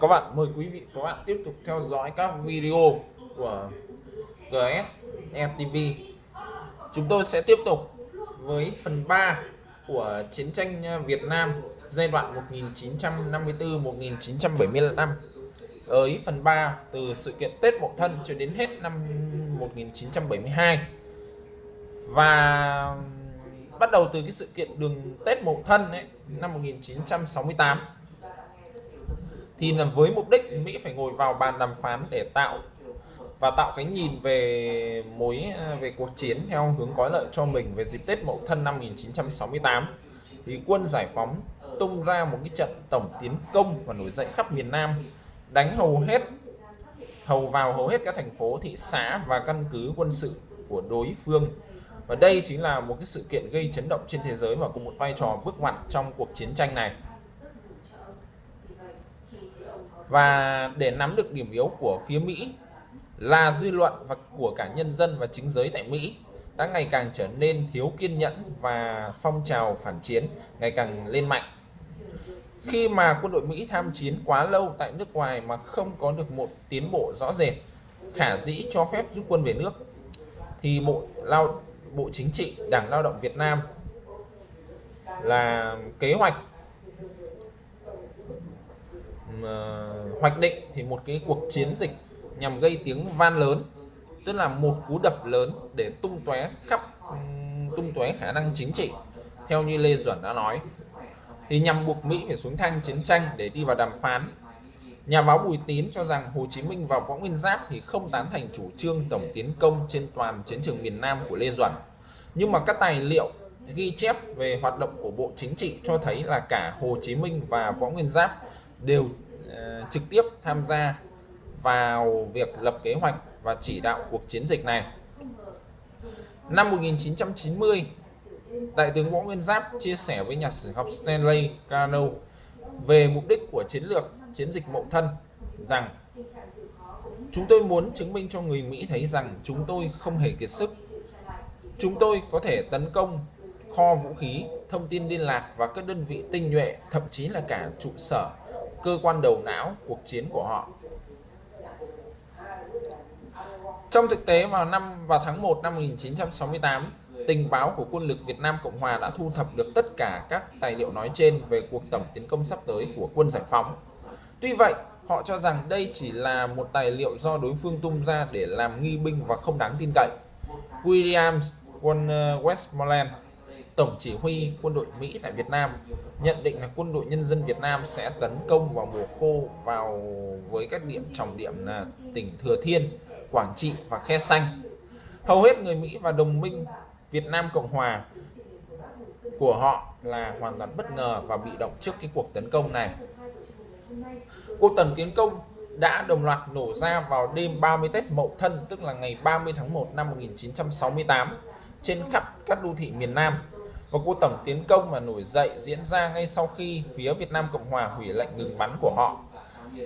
Các bạn mời quý vị các bạn tiếp tục theo dõi các video của GSE TV. Chúng tôi sẽ tiếp tục với phần 3 của chiến tranh Việt Nam giai đoạn 1954-1975 với phần 3 từ sự kiện Tết Mậu Thân cho đến hết năm 1972 và bắt đầu từ cái sự kiện đường Tết Mậu Thân ấy, năm 1968 thì là với mục đích Mỹ phải ngồi vào bàn đàm phán để tạo và tạo cái nhìn về mối à, về cuộc chiến theo hướng có lợi cho mình về dịp Tết Mậu Thân năm 1968 thì quân giải phóng tung ra một cái trận tổng tiến công và nổi dậy khắp miền Nam, đánh hầu hết, hầu vào hầu hết các thành phố, thị xã và căn cứ quân sự của đối phương. Và đây chính là một cái sự kiện gây chấn động trên thế giới và cùng một vai trò bước ngoặt trong cuộc chiến tranh này và để nắm được điểm yếu của phía Mỹ là dư luận và của cả nhân dân và chính giới tại Mỹ đã ngày càng trở nên thiếu kiên nhẫn và phong trào phản chiến ngày càng lên mạnh. Khi mà quân đội Mỹ tham chiến quá lâu tại nước ngoài mà không có được một tiến bộ rõ rệt, khả dĩ cho phép rút quân về nước, thì Bộ Lao Bộ Chính trị Đảng Lao động Việt Nam là kế hoạch uh, hoạch định thì một cái cuộc chiến dịch nhằm gây tiếng van lớn tức là một cú đập lớn để tung tóe khắp tung tóe khả năng chính trị. Theo như Lê Duẩn đã nói thì nhằm buộc Mỹ phải xuống thang chiến tranh để đi vào đàm phán. Nhà báo Bùi Tín cho rằng Hồ Chí Minh và Võ Nguyên Giáp thì không tán thành chủ trương tổng tiến công trên toàn chiến trường miền Nam của Lê Duẩn. Nhưng mà các tài liệu ghi chép về hoạt động của Bộ Chính trị cho thấy là cả Hồ Chí Minh và Võ Nguyên Giáp đều uh, trực tiếp tham gia vào việc lập kế hoạch và chỉ đạo cuộc chiến dịch này. Năm 1990, Đại tướng Võ Nguyên Giáp chia sẻ với nhà sử học Stanley Cano về mục đích của chiến lược chiến dịch Mậu Thân rằng Chúng tôi muốn chứng minh cho người Mỹ thấy rằng chúng tôi không hề kiệt sức. Chúng tôi có thể tấn công kho vũ khí, thông tin liên lạc và các đơn vị tinh nhuệ, thậm chí là cả trụ sở, cơ quan đầu não cuộc chiến của họ. Trong thực tế vào năm vào tháng 1 năm 1968, tình báo của quân lực Việt Nam Cộng Hòa đã thu thập được tất cả các tài liệu nói trên về cuộc tổng tiến công sắp tới của quân giải phóng. Tuy vậy, họ cho rằng đây chỉ là một tài liệu do đối phương tung ra để làm nghi binh và không đáng tin cậy. Williams quân Westmoreland, Tổng chỉ huy quân đội Mỹ tại Việt Nam, nhận định là quân đội nhân dân Việt Nam sẽ tấn công vào mùa khô vào với các điểm trọng điểm là tỉnh Thừa Thiên, Quảng Trị và Khe Xanh. Hầu hết người Mỹ và đồng minh Việt Nam Cộng Hòa của họ là hoàn toàn bất ngờ và bị động trước cái cuộc tấn công này. Cuộc tấn tiến công đã đồng loạt nổ ra vào đêm 30 Tết Mậu Thân tức là ngày 30 tháng 1 năm 1968 trên khắp các đô thị miền Nam và cuộc tổng tiến công mà nổi dậy diễn ra ngay sau khi phía Việt Nam Cộng Hòa hủy lệnh ngừng bắn của họ.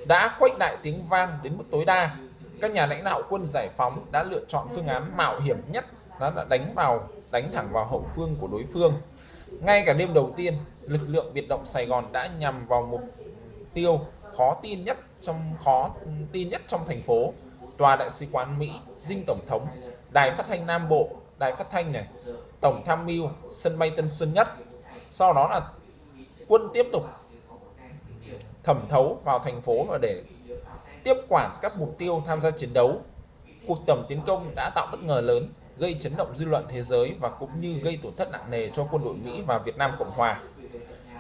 Đã khuếch đại tiếng vang đến mức tối đa, các nhà lãnh đạo quân giải phóng đã lựa chọn phương án mạo hiểm nhất, đó là đánh vào, đánh thẳng vào hậu phương của đối phương. Ngay cả đêm đầu tiên, lực lượng biệt động Sài Gòn đã nhằm vào mục tiêu khó tin nhất trong, khó tin nhất trong thành phố. Tòa đại sứ quán Mỹ, dinh tổng thống, đài phát thanh Nam Bộ, đài phát thanh này tổng tham mưu sân bay Tân Sơn Nhất. Sau đó là quân tiếp tục thẩm thấu vào thành phố và để tiếp quản các mục tiêu tham gia chiến đấu. Cuộc tổng tiến công đã tạo bất ngờ lớn, gây chấn động dư luận thế giới và cũng như gây tổn thất nặng nề cho quân đội Mỹ và Việt Nam Cộng Hòa.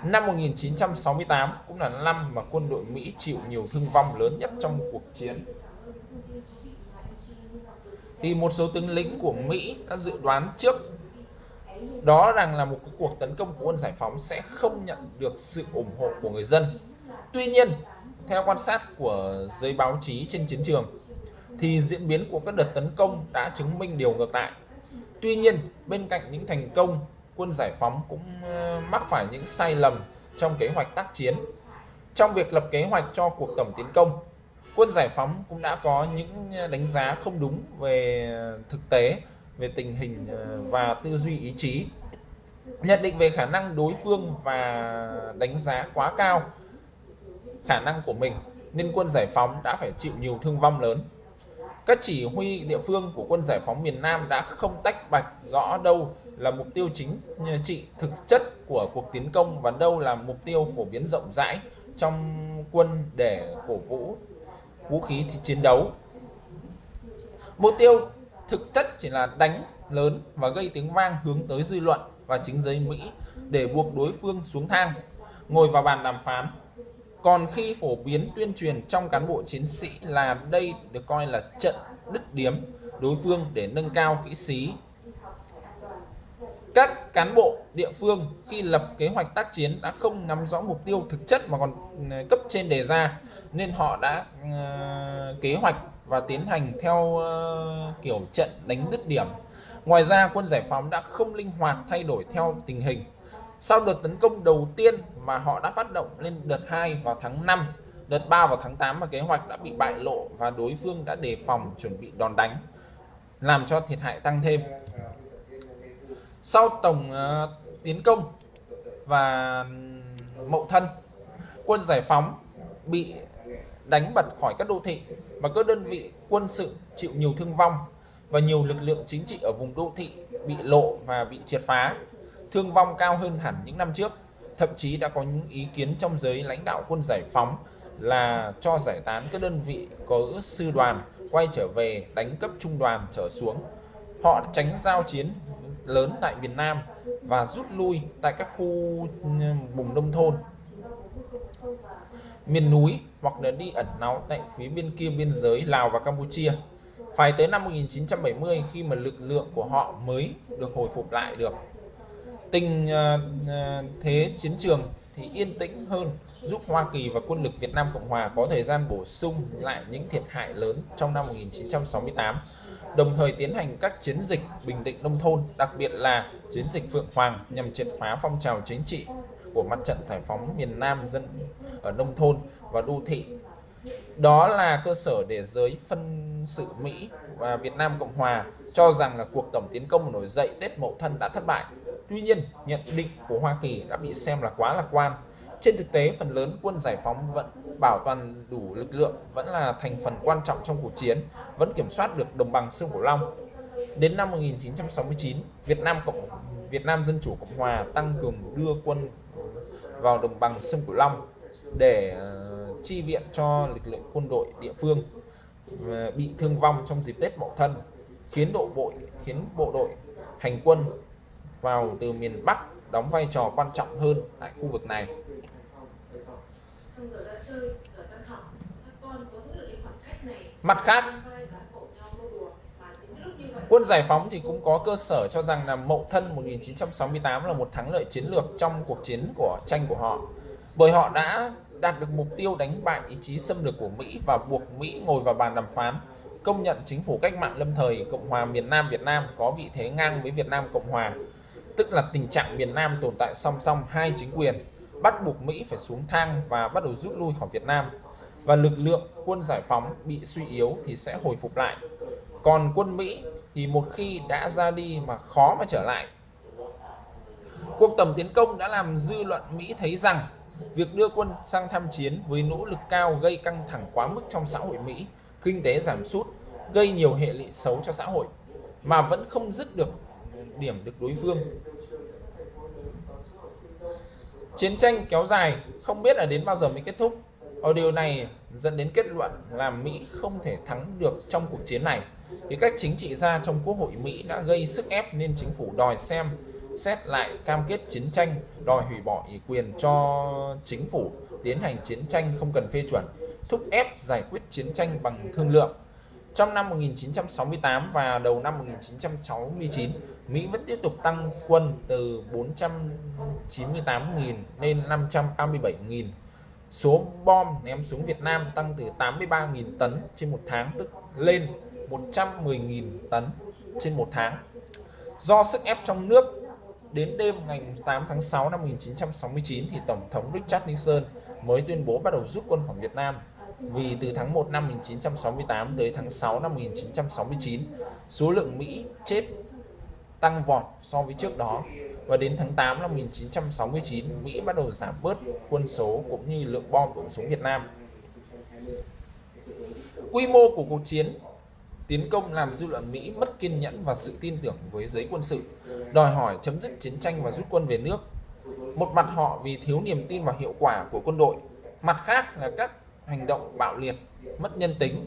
Năm 1968 cũng là năm mà quân đội Mỹ chịu nhiều thương vong lớn nhất trong cuộc chiến. Thì một số tướng lĩnh của Mỹ đã dự đoán trước đó rằng là một cuộc tấn công của quân giải phóng sẽ không nhận được sự ủng hộ của người dân. Tuy nhiên, theo quan sát của giới báo chí trên chiến trường, thì diễn biến của các đợt tấn công đã chứng minh điều ngược lại. Tuy nhiên, bên cạnh những thành công, quân giải phóng cũng ờ, mắc phải những sai lầm trong kế hoạch tác chiến. Trong việc lập kế hoạch cho cuộc tổng tiến công, quân giải phóng cũng đã có những ờ, đánh giá không đúng về thực tế về tình hình ờ, và tư duy ý chí, nhận định về khả năng đối phương và đánh giá quá cao khả năng của mình, nên quân giải phóng đã phải chịu nhiều thương vong lớn. Các chỉ huy địa phương của quân giải phóng miền Nam đã không tách bạch rõ đâu là mục tiêu chính trị thực chất của cuộc tiến công và đâu là mục tiêu phổ biến rộng rãi trong quân để cổ vũ vũ khí thì chiến đấu. Mục tiêu thực chất chỉ là đánh lớn và gây tiếng vang hướng tới dư luận và chính giới Mỹ để buộc đối phương xuống thang, ngồi vào bàn đàm phán. Còn khi phổ biến tuyên truyền trong cán bộ chiến sĩ là đây được coi là trận đứt điếm đối phương để nâng cao kỹ sĩ. Các cán bộ địa phương khi lập kế hoạch tác chiến đã không nắm rõ mục tiêu thực chất mà còn ừ, cấp trên đề ra nên họ đã uh, kế hoạch và tiến hành theo uh, kiểu trận đánh đứt điểm. Ngoài ra quân giải phóng đã không linh hoạt thay đổi theo tình hình. Sau đợt tấn công đầu tiên mà họ đã phát động lên đợt 2 vào tháng 5, đợt 3 vào tháng 8 mà kế hoạch đã bị bại lộ và đối phương đã đề phòng chuẩn bị đòn đánh, làm cho thiệt hại tăng thêm. Sau tổng uh, tiến công và mậu thân, quân giải phóng bị đánh bật khỏi các đô thị và các đơn vị quân sự chịu nhiều thương vong và nhiều lực lượng chính trị ở vùng đô thị bị lộ và bị triệt phá, thương vong cao hơn hẳn những năm trước. Thậm chí đã có những ý kiến trong giới lãnh đạo quân giải phóng là cho giải tán các đơn vị có sư đoàn quay trở về đánh cấp trung đoàn trở xuống. Họ tránh giao chiến lớn tại miền Nam và rút lui tại các khu ừ, vùng nông thôn miền núi hoặc là đi ẩn náu tại phía bên kia biên giới Lào và Campuchia. Phải tới năm 1970 khi mà lực lượng của họ mới được hồi phục lại được. Tình uh, thế chiến trường thì yên tĩnh hơn giúp Hoa Kỳ và quân lực Việt Nam Cộng Hòa có thời gian bổ sung lại những thiệt hại lớn trong năm 1968 đồng thời tiến hành các chiến dịch bình định nông thôn, đặc biệt là chiến dịch Phượng Hoàng nhằm triệt phá phong trào chính trị của mặt trận giải phóng miền Nam dân ở nông thôn và đô thị. Đó là cơ sở để giới phân sự Mỹ và Việt Nam Cộng Hòa cho rằng là cuộc tổng tiến công nổi dậy Tết Mậu Thân đã thất bại. Tuy nhiên, nhận định của Hoa Kỳ đã bị xem là quá lạc quan. Trên thực tế, phần lớn quân giải phóng vẫn bảo toàn đủ lực lượng, vẫn là thành phần quan trọng trong cuộc chiến, vẫn kiểm soát được đồng bằng sông Cửu Long. Đến năm 1969, Việt Nam Cộng Việt Nam Dân Chủ Cộng Hòa tăng cường đưa quân vào đồng bằng sông Cửu Long để uh, chi viện cho lực lượng quân đội địa phương uh, bị thương vong trong dịp Tết Mậu Thân, khiến độ bộ khiến bộ đội hành quân vào từ miền Bắc đóng vai trò quan trọng hơn tại khu vực này. Mặt khác, Quân giải phóng thì cũng có cơ sở cho rằng là Mậu Thân 1968 là một thắng lợi chiến lược trong cuộc chiến của tranh của họ. Bởi họ đã đạt được mục tiêu đánh bại ý chí xâm lược của Mỹ và buộc Mỹ ngồi vào bàn đàm phán, công nhận chính phủ cách mạng lâm thời Cộng hòa miền Nam Việt Nam có vị thế ngang với Việt Nam Cộng hòa, tức là tình trạng miền Nam tồn tại song song hai chính quyền, bắt buộc Mỹ phải xuống thang và bắt đầu rút lui khỏi Việt Nam và lực lượng quân giải phóng bị suy yếu thì sẽ hồi phục lại. Còn quân Mỹ thì một khi đã ra đi mà khó mà trở lại. Cuộc tổng tiến công đã làm dư luận Mỹ thấy rằng việc đưa quân sang tham chiến với nỗ lực cao gây căng thẳng quá mức trong xã hội Mỹ, kinh tế giảm sút, gây nhiều hệ lụy xấu cho xã hội mà vẫn không dứt được điểm được đối phương. Chiến tranh kéo dài không biết là đến bao giờ mới kết thúc. Ở điều này dẫn đến kết luận là Mỹ không thể thắng được trong cuộc chiến này thì các chính trị gia trong Quốc hội Mỹ đã gây sức ép nên chính phủ đòi xem xét lại cam kết chiến tranh, đòi hủy bỏ ủy quyền cho chính phủ tiến hành chiến tranh không cần phê chuẩn, thúc ép giải quyết chiến tranh bằng thương lượng. Trong năm 1968 và đầu năm 1969, Mỹ vẫn tiếp tục tăng quân từ 498.000 lên 537.000. Số bom ném xuống Việt Nam tăng từ 83.000 tấn trên một tháng tức lên 110.000 tấn trên một tháng. Do sức ép trong nước, đến đêm ngày 8 tháng 6 năm 1969 thì Tổng thống Richard Nixon mới tuyên bố bắt đầu rút quân khỏi Việt Nam. Vì từ tháng 1 năm 1968 tới tháng 6 năm 1969, số lượng Mỹ chết tăng vọt so với trước đó. Và đến tháng 8 năm 1969, Mỹ bắt đầu giảm bớt quân số cũng như lượng bom đổ xuống Việt Nam. Quy mô của cuộc chiến tiến công làm dư luận Mỹ mất kiên nhẫn và sự tin tưởng với giới quân sự, đòi hỏi chấm dứt chiến tranh và rút quân về nước. Một mặt họ vì thiếu niềm tin vào hiệu quả của quân đội, mặt khác là các hành động bạo liệt, mất nhân tính.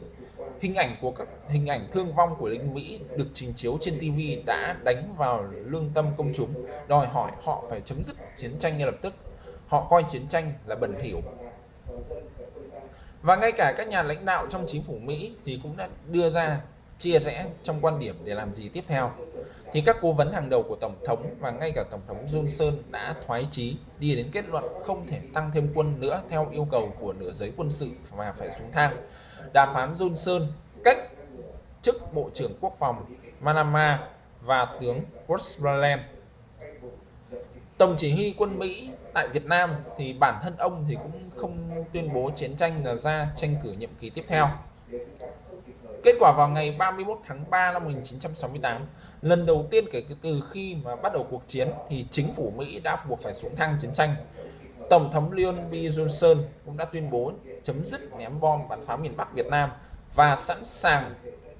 Hình ảnh của các hình ảnh thương vong của lính Mỹ được trình chiếu trên TV đã đánh vào lương tâm công chúng, đòi hỏi họ phải chấm dứt chiến tranh ngay lập tức. Họ coi chiến tranh là bẩn thỉu. Và ngay cả các nhà lãnh đạo trong chính phủ Mỹ thì cũng đã đưa ra chia rẽ trong quan điểm để làm gì tiếp theo. Thì các cố vấn hàng đầu của Tổng thống và ngay cả Tổng thống Johnson đã thoái chí đi đến kết luận không thể tăng thêm quân nữa theo yêu cầu của nửa giới quân sự và phải xuống thang. Đàm phán Johnson cách chức Bộ trưởng Quốc phòng Manama và tướng Westmoreland. Tổng chỉ huy quân Mỹ tại Việt Nam thì bản thân ông thì cũng không tuyên bố chiến tranh là ra tranh cử nhiệm kỳ tiếp theo. Kết quả vào ngày 31 tháng 3 năm 1968, lần đầu tiên kể từ khi mà bắt đầu cuộc chiến thì chính phủ Mỹ đã buộc phải xuống thang chiến tranh. Tổng thống Lyndon B. Johnson cũng đã tuyên bố chấm dứt ném bom bắn phá miền Bắc Việt Nam và sẵn sàng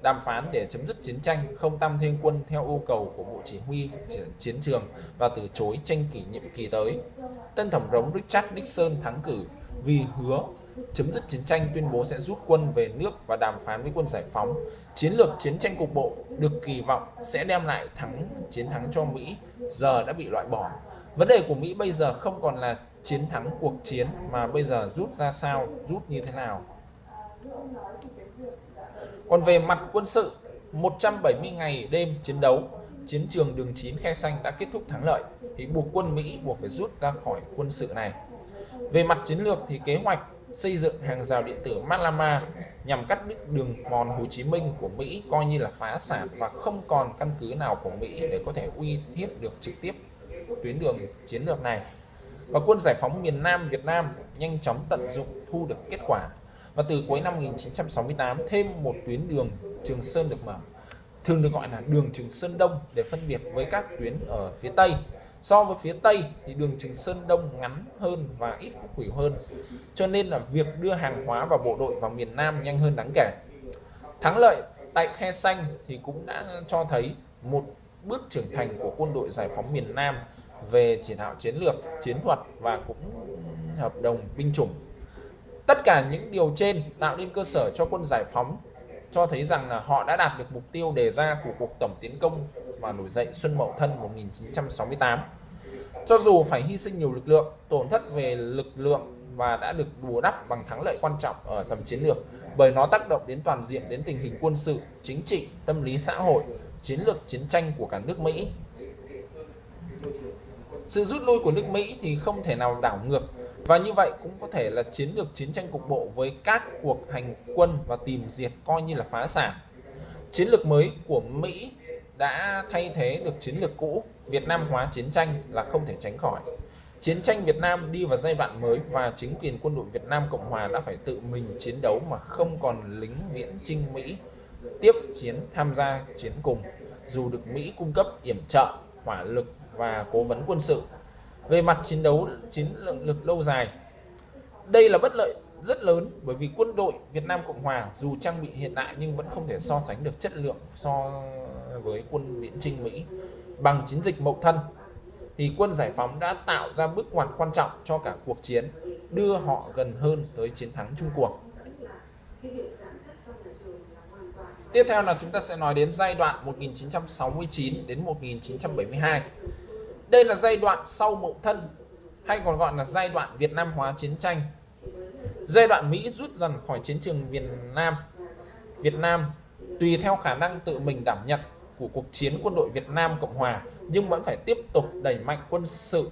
đàm phán để chấm dứt chiến tranh, không tăng thêm quân theo yêu cầu của Bộ Chỉ huy chiến trường và từ chối tranh kỷ nhiệm kỳ tới. Tân Tổng thống Richard Nixon thắng cử vì hứa chấm dứt chiến tranh tuyên bố sẽ rút quân về nước và đàm phán với quân giải phóng. Chiến lược chiến tranh cục bộ được kỳ vọng sẽ đem lại thắng chiến thắng cho Mỹ giờ đã bị loại bỏ. Vấn đề của Mỹ bây giờ không còn là chiến thắng cuộc chiến mà bây giờ rút ra sao, rút như thế nào. Còn về mặt quân sự, 170 ngày đêm chiến đấu, chiến trường đường 9 Khe Xanh đã kết thúc thắng lợi thì buộc quân Mỹ buộc phải rút ra khỏi quân sự này. Về mặt chiến lược thì kế hoạch xây dựng hàng rào điện tử Malama nhằm cắt đứt đường mòn Hồ Chí Minh của Mỹ coi như là phá sản và không còn căn cứ nào của Mỹ để có thể uy hiếp được trực tiếp tuyến đường chiến lược này. Và quân giải phóng miền Nam Việt Nam nhanh chóng tận dụng thu được kết quả. Và từ cuối năm 1968 thêm một tuyến đường Trường Sơn được mở, thường được gọi là đường Trường Sơn Đông để phân biệt với các tuyến ở phía Tây So với phía Tây thì đường Trường Sơn Đông ngắn hơn và ít khúc khuỷu hơn. Cho nên là việc đưa hàng hóa và bộ đội vào miền Nam nhanh hơn đáng kể. Thắng lợi tại Khe Xanh thì cũng đã cho thấy một bước trưởng thành của quân đội giải phóng miền Nam về chỉ đạo chiến lược, chiến thuật và cũng hợp đồng binh chủng. Tất cả những điều trên tạo nên cơ sở cho quân giải phóng cho thấy rằng là họ đã đạt được mục tiêu đề ra của cuộc tổng tiến công và nổi dậy Xuân Mậu Thân 1968. Cho dù phải hy sinh nhiều lực lượng, tổn thất về lực lượng và đã được bù đắp bằng thắng lợi quan trọng ở tầm chiến lược bởi nó tác động đến toàn diện đến tình hình quân sự, chính trị, tâm lý xã hội, chiến lược chiến tranh của cả nước Mỹ. Sự rút lui của nước Mỹ thì không thể nào đảo ngược và như vậy cũng có thể là chiến lược chiến tranh cục bộ với các cuộc hành quân và tìm diệt coi như là phá sản. Chiến lược mới của Mỹ đã thay thế được chiến lược cũ Việt Nam hóa chiến tranh là không thể tránh khỏi. Chiến tranh Việt Nam đi vào giai đoạn mới và chính quyền quân đội Việt Nam Cộng Hòa đã phải tự mình chiến đấu mà không còn lính viễn trinh Mỹ tiếp chiến tham gia chiến cùng dù được Mỹ cung cấp yểm trợ, hỏa lực và cố vấn quân sự. Về mặt chiến đấu chiến lược lâu dài, đây là bất lợi rất lớn bởi vì quân đội Việt Nam Cộng Hòa dù trang bị hiện đại nhưng vẫn không thể so sánh được chất lượng so với quân viễn trinh Mỹ bằng chiến dịch Mậu Thân. Thì quân giải phóng đã tạo ra bước ngoặt quan trọng cho cả cuộc chiến đưa họ gần hơn tới chiến thắng chung cuộc. Tiếp theo là chúng ta sẽ nói đến giai đoạn 1969 đến 1972 đây là giai đoạn sau Mậu Thân, hay còn gọi là giai đoạn Việt Nam hóa chiến tranh. Giai đoạn Mỹ rút dần khỏi chiến trường Việt Nam. Việt Nam, tùy theo khả năng tự mình đảm nhận của cuộc chiến quân đội Việt Nam Cộng Hòa, nhưng vẫn phải tiếp tục đẩy mạnh quân sự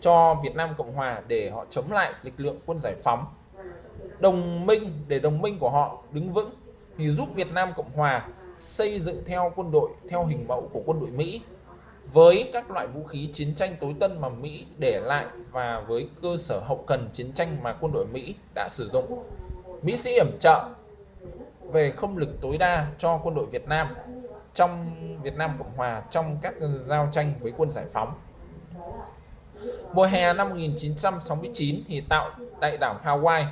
cho Việt Nam Cộng Hòa để họ chống lại lực lượng quân giải phóng. Đồng minh, để đồng minh của họ đứng vững thì giúp Việt Nam Cộng Hòa xây dựng theo quân đội, theo hình mẫu của quân đội Mỹ với các loại vũ khí chiến tranh tối tân mà Mỹ để lại và với cơ sở hậu cần chiến tranh mà quân đội Mỹ đã sử dụng. Mỹ sẽ yểm trợ về không lực tối đa cho quân đội Việt Nam trong Việt Nam Cộng Hòa trong các ờ, giao tranh với quân giải phóng. Mùa hè năm 1969 thì tạo đại đảo Hawaii,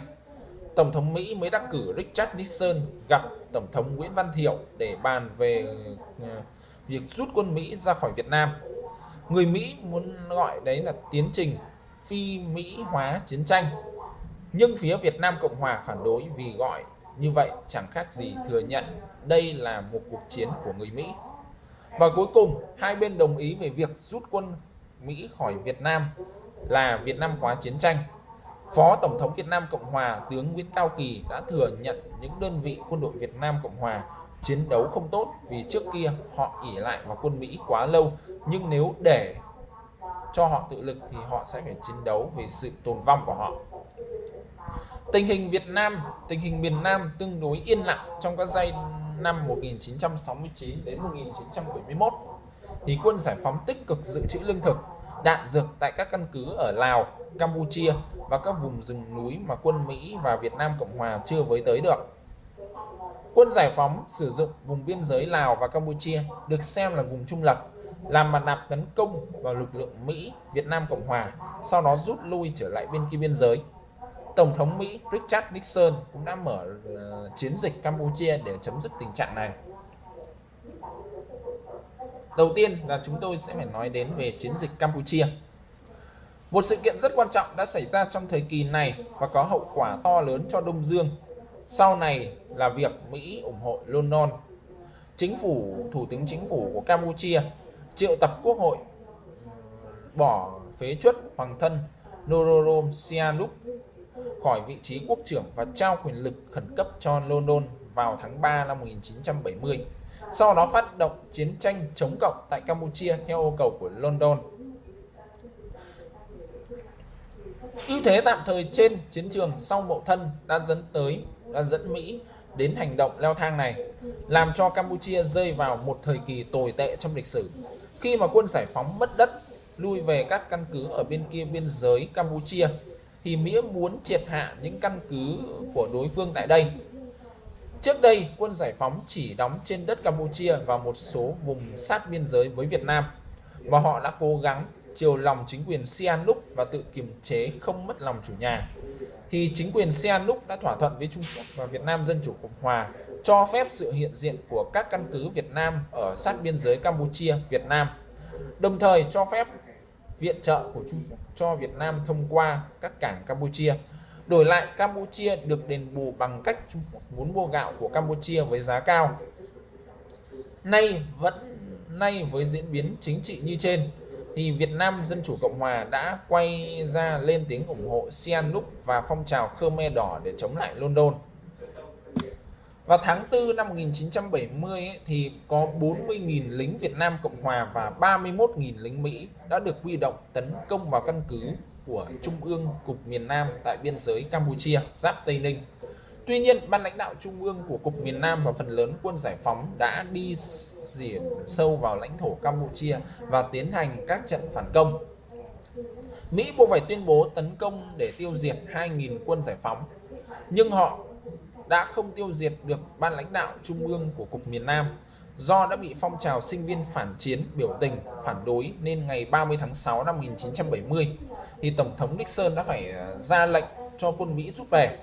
Tổng thống Mỹ mới đắc cử Richard Nixon gặp Tổng thống Nguyễn Văn Thiệu để bàn về ờ, việc rút quân Mỹ ra khỏi Việt Nam. Người Mỹ muốn gọi đấy là tiến trình phi Mỹ hóa chiến tranh. Nhưng phía Việt Nam Cộng Hòa phản đối vì gọi như vậy chẳng khác gì thừa nhận đây là một cuộc chiến của người Mỹ. Và cuối cùng, hai bên đồng ý về việc rút quân Mỹ khỏi Việt Nam là Việt Nam hóa chiến tranh. Phó Tổng thống Việt Nam Cộng Hòa tướng Nguyễn Cao Kỳ đã thừa nhận những đơn vị quân đội Việt Nam Cộng Hòa chiến đấu không tốt vì trước kia họ ỉ lại vào quân Mỹ quá lâu nhưng nếu để cho họ tự lực thì họ sẽ phải chiến đấu vì sự tồn vong của họ. Tình hình Việt Nam, tình hình miền Nam tương đối yên lặng trong các giai năm 1969 đến 1971 thì quân giải phóng tích cực dự trữ lương thực, đạn dược tại các căn cứ ở Lào, Campuchia và các vùng rừng núi mà quân Mỹ và Việt Nam Cộng Hòa chưa với tới được. Quân giải phóng sử dụng vùng biên giới Lào và Campuchia được xem là vùng trung lập làm mặt nạp tấn công vào lực lượng Mỹ, Việt Nam Cộng Hòa, sau đó rút lui trở lại bên kia biên giới. Tổng thống Mỹ Richard Nixon cũng đã mở uh, chiến dịch Campuchia để chấm dứt tình trạng này. Đầu tiên là chúng tôi sẽ phải nói đến về chiến dịch Campuchia. Một sự kiện rất quan trọng đã xảy ra trong thời kỳ này và có hậu quả to lớn cho Đông Dương. Sau này là việc Mỹ ủng hộ London. Chính phủ, Thủ tướng Chính phủ của Campuchia triệu tập quốc hội bỏ phế chuất hoàng thân Norodom Sihanouk khỏi vị trí quốc trưởng và trao quyền lực khẩn cấp cho London vào tháng 3 năm 1970. Sau đó phát động chiến tranh chống cộng tại Campuchia theo yêu cầu của London. ưu thế tạm thời trên chiến trường sau mậu thân đã dẫn tới đã dẫn Mỹ đến hành động leo thang này, làm cho Campuchia rơi vào một thời kỳ tồi tệ trong lịch sử. Khi mà quân giải phóng mất đất, lui về các căn cứ ở bên kia biên giới Campuchia, thì Mỹ muốn triệt hạ những căn cứ của đối phương tại đây. Trước đây, quân giải phóng chỉ đóng trên đất Campuchia và một số vùng sát biên giới với Việt Nam, và họ đã cố gắng chiều lòng chính quyền Sihanouk và tự kiềm chế không mất lòng chủ nhà thì chính quyền Sihanouk đã thỏa thuận với Trung Quốc và Việt Nam Dân Chủ Cộng Hòa cho phép sự hiện diện của các căn cứ Việt Nam ở sát biên giới Campuchia, Việt Nam, đồng thời cho phép viện trợ của Trung Quốc cho Việt Nam thông qua các cảng Campuchia. Đổi lại Campuchia được đền bù bằng cách Trung Quốc muốn mua gạo của Campuchia với giá cao. Nay vẫn nay với diễn biến chính trị như trên, thì Việt Nam Dân Chủ Cộng Hòa đã quay ra lên tiếng ủng hộ Sihanouk và phong trào Khmer Đỏ để chống lại London. Vào tháng 4 năm 1970 ấy, thì có 40.000 lính Việt Nam Cộng Hòa và 31.000 lính Mỹ đã được huy động tấn công vào căn cứ của Trung ương Cục miền Nam tại biên giới Campuchia, giáp Tây Ninh. Tuy nhiên, ban lãnh đạo Trung ương của Cục miền Nam và phần lớn quân giải phóng đã đi diện sâu vào lãnh thổ Campuchia và tiến hành các trận phản công. Mỹ buộc phải tuyên bố tấn công để tiêu diệt 2.000 quân giải phóng, nhưng họ đã không tiêu diệt được ban lãnh đạo trung ương của Cục miền Nam do đã bị phong trào sinh viên phản chiến biểu tình phản đối nên ngày 30 tháng 6 năm 1970 thì Tổng thống Nixon đã phải à, ra lệnh cho quân Mỹ rút về.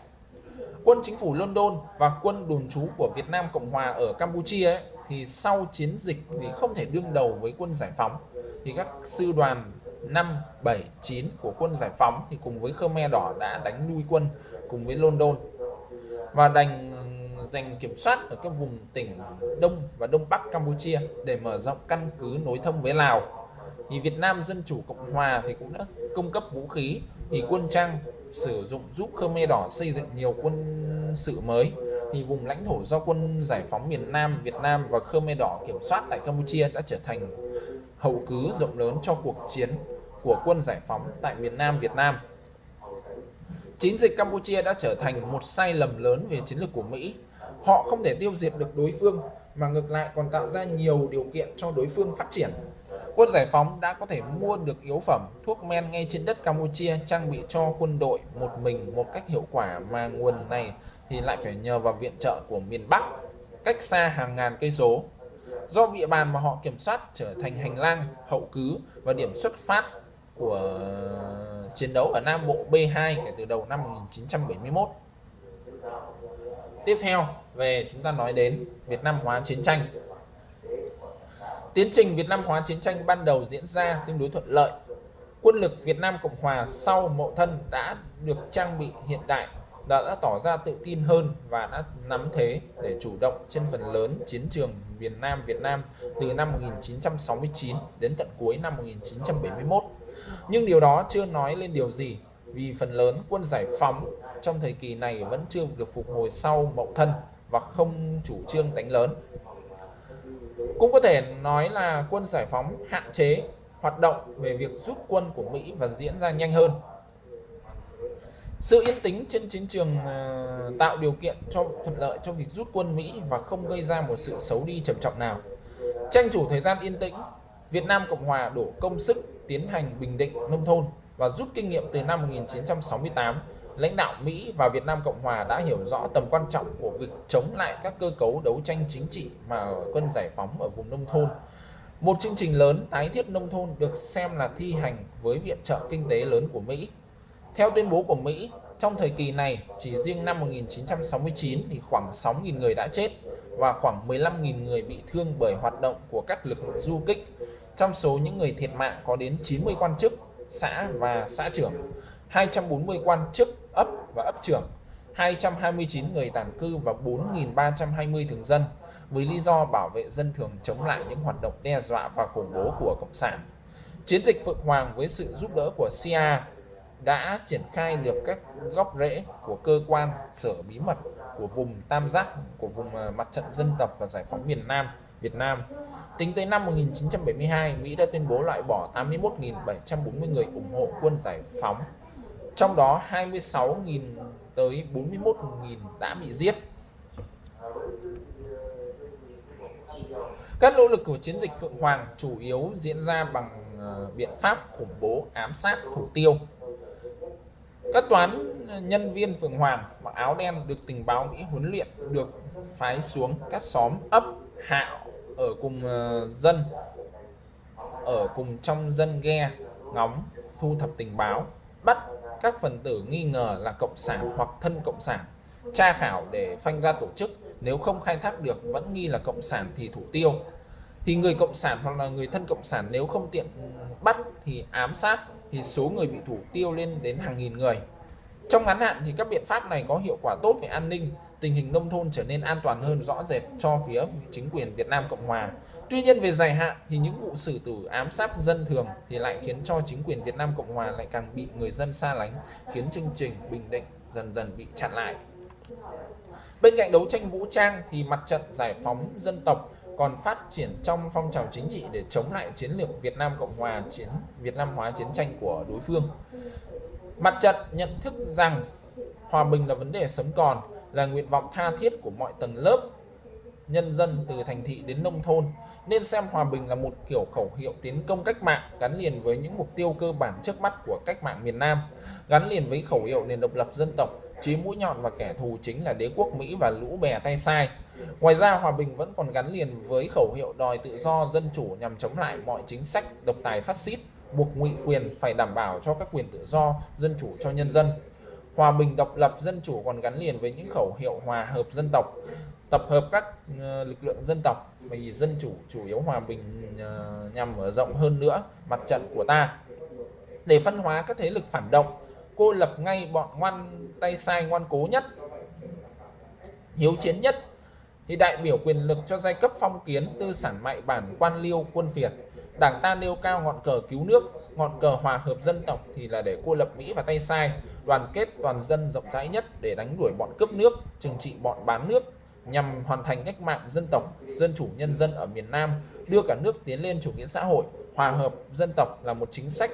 Quân chính phủ London và quân đồn trú của Việt Nam Cộng Hòa ở Campuchia ấy, thì sau chiến dịch thì không thể đương đầu với quân giải phóng. Thì các sư đoàn 5, 7, 9 của quân giải phóng thì cùng với Khmer Đỏ đã đánh lui quân cùng với London. Và đành ừ, giành kiểm soát ở các vùng tỉnh Đông và Đông Bắc Campuchia để mở rộng căn cứ nối thông với Lào. Thì Việt Nam Dân Chủ Cộng Hòa thì cũng đã cung cấp vũ khí thì quân trang sử dụng giúp Khmer Đỏ xây dựng nhiều quân sự mới thì vùng lãnh thổ do quân giải phóng miền Nam Việt Nam và Khmer Đỏ kiểm soát tại Campuchia đã trở thành hậu cứ rộng lớn cho cuộc chiến của quân giải phóng tại miền Nam Việt Nam. Chiến dịch Campuchia đã trở thành một sai lầm lớn về chiến lược của Mỹ. Họ không thể tiêu diệt được đối phương mà ngược lại còn tạo ra nhiều điều kiện cho đối phương phát triển. Quân giải phóng đã có thể mua được yếu phẩm, thuốc men ngay trên đất Campuchia trang bị cho quân đội một mình một cách hiệu quả mà nguồn này thì lại phải nhờ vào viện trợ của miền Bắc, cách xa hàng ngàn cây số. Do địa bàn mà họ kiểm soát trở thành hành lang, hậu cứ và điểm xuất phát của chiến đấu ở Nam Bộ B2 kể từ đầu năm 1971. tiếp theo, về chúng ta nói đến Việt Nam hóa chiến tranh tiến trình Việt Nam hóa chiến tranh ban đầu diễn ra tương đối thuận lợi quân lực Việt Nam Cộng Hòa sau mậu thân đã được trang bị hiện đại đã, đã tỏ ra tự tin hơn và đã nắm thế để chủ động trên phần lớn chiến trường miền Nam Việt Nam từ năm 1969 đến tận cuối năm 1971. Nhưng điều đó chưa nói lên điều gì vì phần lớn quân giải phóng trong thời kỳ này vẫn chưa được phục hồi sau mậu thân và không chủ trương đánh lớn. Cũng có thể nói là quân giải phóng hạn chế hoạt động về việc rút quân của Mỹ và diễn ra nhanh hơn. Sự yên tĩnh trên chiến trường à, tạo điều kiện cho thuận lợi cho việc rút quân Mỹ và không gây ra một sự xấu đi trầm trọng nào. Tranh thủ thời gian yên tĩnh, Việt Nam Cộng Hòa đổ công sức tiến hành bình định nông thôn và rút kinh nghiệm từ năm 1968 lãnh đạo Mỹ và Việt Nam Cộng Hòa đã hiểu rõ tầm quan trọng của việc chống lại các cơ cấu đấu tranh chính trị mà quân giải phóng ở vùng nông thôn. Một chương trình lớn tái thiết nông thôn được xem là thi hành với viện trợ kinh tế lớn của Mỹ. Theo tuyên bố của Mỹ, trong thời kỳ này, chỉ riêng năm 1969 thì khoảng 6.000 người đã chết và khoảng 15.000 người bị thương bởi hoạt động của các lực lượng du kích. Trong số những người thiệt mạng có đến 90 quan chức, xã và xã trưởng, 240 quan chức ấp và ấp trưởng, 229 người tản cư và 4.320 thường dân với lý do bảo vệ dân thường chống lại những hoạt động đe dọa và khủng bố của Cộng sản. Chiến dịch Phượng Hoàng với sự giúp đỡ của CIA đã triển khai được các góc rễ của cơ quan sở bí mật của vùng Tam Giác của vùng à, mặt trận dân tộc và giải phóng miền Nam Việt Nam. Tính tới năm 1972, Mỹ đã tuyên bố loại bỏ 81.740 người ủng hộ quân giải phóng trong đó 26.000 tới 41.000 đã bị giết. Các nỗ lực của chiến dịch Phượng Hoàng chủ yếu diễn ra bằng à, biện pháp khủng bố ám sát thủ tiêu. Các toán nhân viên phường Hoàng mặc áo đen được tình báo Mỹ huấn luyện được phái xuống các xóm ấp hạo ở cùng ờ, dân, ở cùng trong dân ghe, ngóng, thu thập tình báo, bắt các phần tử nghi ngờ là cộng sản hoặc thân cộng sản, tra khảo để phanh ra tổ chức. Nếu không khai thác được, vẫn nghi là cộng sản thì thủ tiêu thì người cộng sản hoặc là người thân cộng sản nếu không tiện bắt thì ám sát thì số người bị thủ tiêu lên đến hàng nghìn người trong ngắn hạn thì các biện pháp này có hiệu quả tốt về an ninh tình hình nông thôn trở nên an toàn hơn rõ rệt cho phía chính quyền Việt Nam Cộng Hòa Tuy nhiên về dài hạn thì những vụ xử tử ám sát dân thường thì lại khiến cho chính quyền Việt Nam Cộng Hòa lại càng bị người dân xa lánh, khiến chương trình bình định dần dần bị chặn lại. Bên cạnh đấu tranh vũ trang thì mặt trận giải phóng dân tộc còn phát triển trong phong trào chính trị để chống lại chiến lược Việt Nam Cộng Hòa chiến Việt Nam hóa chiến tranh của đối phương. Mặt trận nhận thức rằng hòa bình là vấn đề sống còn, là nguyện vọng tha thiết của mọi tầng lớp nhân dân từ thành thị đến nông thôn nên xem hòa bình là một kiểu khẩu hiệu tiến công cách mạng gắn liền với những mục tiêu cơ bản trước mắt của cách mạng miền Nam, gắn liền với khẩu hiệu nền độc lập dân tộc, chí mũi nhọn và kẻ thù chính là đế quốc Mỹ và lũ bè tay sai. Ngoài ra, hòa bình vẫn còn gắn liền với khẩu hiệu đòi tự do dân chủ nhằm chống lại mọi chính sách độc tài phát xít, buộc ngụy quyền phải đảm bảo cho các quyền tự do, dân chủ cho nhân dân. Hòa bình độc lập dân chủ còn gắn liền với những khẩu hiệu hòa hợp dân tộc, tập hợp các ờ, lực lượng dân tộc vì dân chủ chủ yếu hòa bình ờ, nhằm mở rộng hơn nữa mặt trận của ta để phân hóa các thế lực phản động cô lập ngay bọn ngoan tay sai ngoan cố nhất hiếu chiến nhất thì đại biểu quyền lực cho giai cấp phong kiến tư sản mại bản quan liêu quân phiệt đảng ta nêu cao ngọn cờ cứu nước ngọn cờ hòa hợp dân tộc thì là để cô lập mỹ và tay sai đoàn kết toàn dân rộng rãi nhất để đánh đuổi bọn cướp nước trừng trị bọn bán nước nhằm hoàn thành cách mạng dân tộc, dân chủ nhân dân ở miền Nam, đưa cả nước tiến lên chủ nghĩa xã hội, hòa hợp dân tộc là một chính sách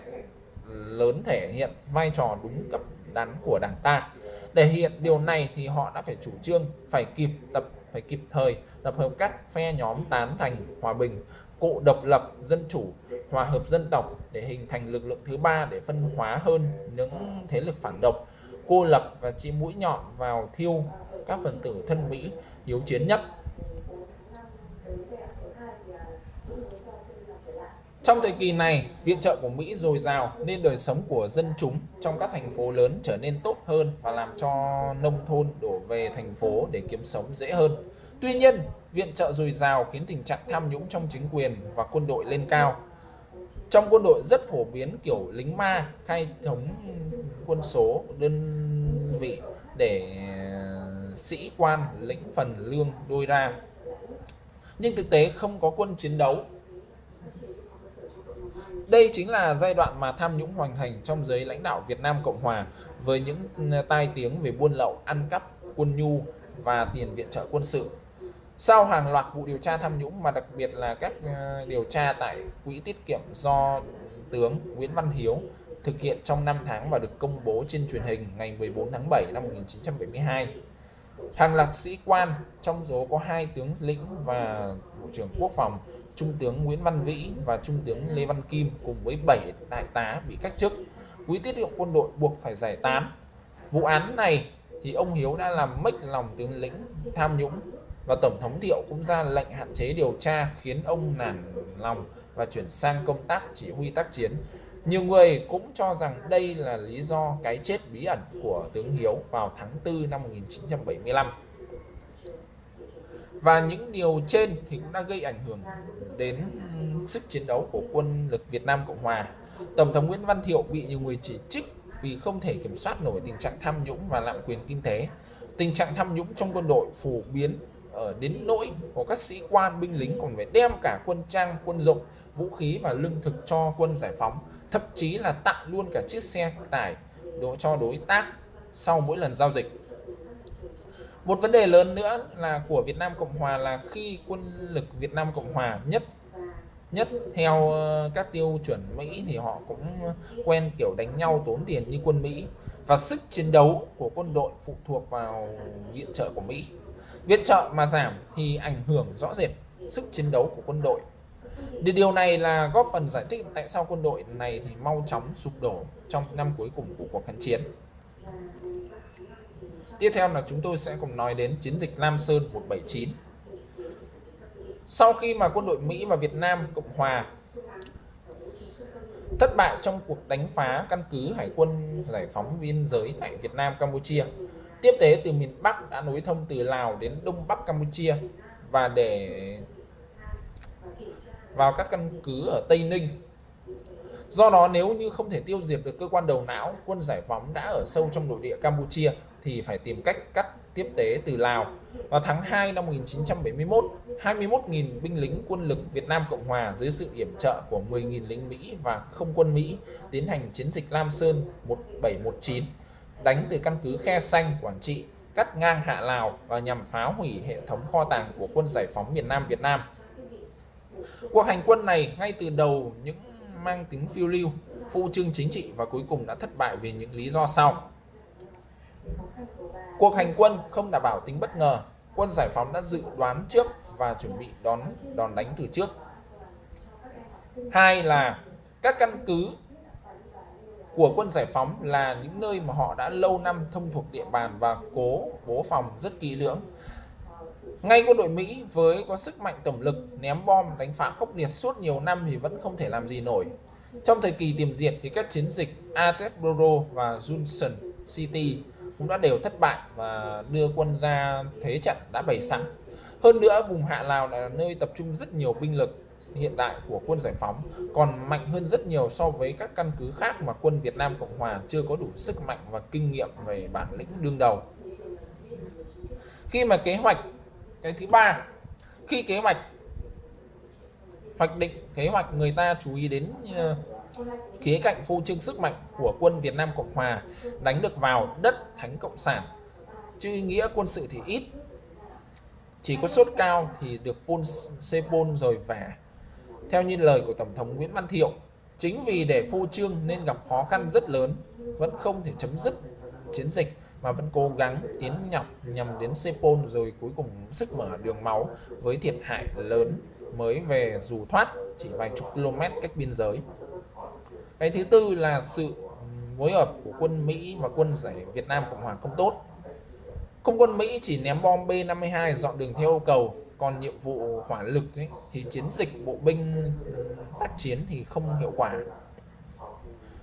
lớn thể hiện vai trò đúng cấp đắn của Đảng ta. Để hiện điều này thì họ đã phải chủ trương, phải kịp tập, phải kịp thời tập hợp các phe nhóm tán thành hòa bình, cộ độc lập, dân chủ, hòa hợp dân tộc để hình thành lực lượng thứ ba để phân hóa hơn những thế lực phản động, cô lập và chi mũi nhọn vào thiêu các phần tử thân Mỹ hiếu chiến nhất. Trong thời kỳ này, viện trợ của Mỹ dồi dào nên đời sống của dân chúng trong các thành phố lớn trở nên tốt hơn và làm cho nông thôn đổ về thành phố để kiếm sống dễ hơn. Tuy nhiên, viện trợ dồi dào khiến tình trạng tham nhũng trong chính quyền và quân đội lên cao. Trong quân đội rất phổ biến kiểu lính ma khai thống quân số đơn vị để ờ, sĩ quan lĩnh phần lương đôi ra. Nhưng thực tế không có quân chiến đấu đây chính là giai đoạn mà tham nhũng hoành hành trong giới lãnh đạo Việt Nam Cộng Hòa với những ừ, tai tiếng về buôn lậu, ăn cắp, quân nhu và tiền viện trợ quân sự. Sau hàng loạt vụ điều tra tham nhũng mà đặc biệt là các ờ, điều tra tại quỹ tiết kiệm do tướng Nguyễn Văn Hiếu thực hiện trong 5 tháng và được công bố trên truyền hình ngày 14 tháng 7 năm 1972. Hàng loạt sĩ quan, trong số có hai tướng lĩnh và Bộ trưởng Quốc phòng Trung tướng Nguyễn Văn Vĩ và Trung tướng Lê Văn Kim cùng với 7 đại tá bị cách chức. Quý tiết hiệu quân đội buộc phải giải tán. Vụ án này thì ông Hiếu đã làm mất lòng tướng lĩnh tham nhũng và Tổng thống Thiệu cũng ra lệnh hạn chế điều tra khiến ông nản lòng và chuyển sang công tác chỉ huy tác chiến. Nhiều người cũng cho rằng đây là lý do cái chết bí ẩn của tướng Hiếu vào tháng 4 năm 1975 và những điều trên thì cũng đã gây ảnh hưởng đến sức chiến đấu của quân lực Việt Nam Cộng Hòa. Tổng thống Nguyễn Văn Thiệu bị nhiều người chỉ trích vì không thể kiểm soát nổi tình trạng tham nhũng và lạm quyền kinh tế. Tình trạng tham nhũng trong quân đội phổ biến ở đến nỗi của các sĩ quan binh lính còn phải đem cả quân trang, quân dụng, vũ khí và lương thực cho quân giải phóng, thậm chí là tặng luôn cả chiếc xe tải cho đối tác sau mỗi lần giao dịch một vấn đề lớn nữa là của Việt Nam Cộng Hòa là khi quân lực Việt Nam Cộng Hòa nhất nhất theo ờ, các tiêu chuẩn Mỹ thì họ cũng quen kiểu đánh nhau tốn tiền như quân Mỹ và sức chiến đấu của quân đội phụ thuộc vào viện trợ của Mỹ. Viện trợ mà giảm thì ảnh hưởng rõ rệt sức chiến đấu của quân đội. Điều này là góp phần giải thích tại sao quân đội này thì mau chóng sụp đổ trong năm cuối cùng của cuộc kháng chiến. Tiếp theo là chúng tôi sẽ cùng nói đến chiến dịch Lam Sơn 179. Sau khi mà quân đội Mỹ và Việt Nam Cộng Hòa thất bại trong cuộc đánh phá căn cứ hải quân giải phóng biên giới tại Việt Nam Campuchia. Tiếp tế từ miền Bắc đã nối thông từ Lào đến Đông Bắc Campuchia và để vào các căn cứ ở Tây Ninh. Do đó nếu như không thể tiêu diệt được cơ quan đầu não, quân giải phóng đã ở sâu trong nội địa Campuchia thì phải tìm cách cắt tiếp tế từ Lào. Vào tháng 2 năm 1971, 21.000 binh lính quân lực Việt Nam Cộng Hòa dưới sự yểm trợ của 10.000 lính Mỹ và không quân Mỹ tiến hành chiến dịch Lam Sơn 1719, đánh từ căn cứ Khe Xanh, Quảng Trị, cắt ngang hạ Lào và nhằm phá hủy hệ thống kho tàng của quân giải phóng miền Nam Việt Nam. Cuộc hành quân này ngay từ đầu những mang tính phiêu lưu, phụ trương chính trị và cuối cùng đã thất bại vì những lý do sau. Cuộc hành quân không đảm bảo tính bất ngờ, quân giải phóng đã dự đoán trước và chuẩn bị đón đòn đánh từ trước. Hai là các căn cứ của quân giải phóng là những nơi mà họ đã lâu năm thông thuộc địa bàn và cố bố phòng rất kỹ lưỡng. Ngay quân đội Mỹ với có sức mạnh tổng lực ném bom đánh phá khốc liệt suốt nhiều năm thì vẫn không thể làm gì nổi. Trong thời kỳ tiềm diệt thì các chiến dịch Atesboro và Johnson City cũng đã đều thất bại và đưa quân ra thế trận đã bày sẵn. Hơn nữa, vùng Hạ Lào là nơi tập trung rất nhiều binh lực hiện đại của quân giải phóng, còn mạnh hơn rất nhiều so với các căn cứ khác mà quân Việt Nam Cộng Hòa chưa có đủ sức mạnh và kinh nghiệm về bản lĩnh đương đầu. Khi mà kế hoạch cái thứ ba, khi kế hoạch hoạch định kế hoạch người ta chú ý đến ờ, khía cạnh phô trương sức mạnh của quân Việt Nam Cộng Hòa đánh được vào đất Thánh Cộng sản. Chứ nghĩa quân sự thì ít. Chỉ có sốt cao thì được Pol Sepol rồi về. Theo như lời của Tổng thống Nguyễn Văn Thiệu, chính vì để phô trương nên gặp khó khăn rất lớn, vẫn không thể chấm dứt chiến dịch mà vẫn cố gắng tiến nhọc nhằm đến Sepol rồi cuối cùng sức mở đường máu với thiệt hại lớn mới về dù thoát chỉ vài chục km cách biên giới. Cái thứ tư là sự phối hợp của quân Mỹ và quân giải Việt Nam Cộng Hòa không tốt. Không quân Mỹ chỉ ném bom B-52 dọn đường theo yêu cầu, còn nhiệm vụ hỏa lực ấy, thì chiến dịch bộ binh tác chiến thì không hiệu quả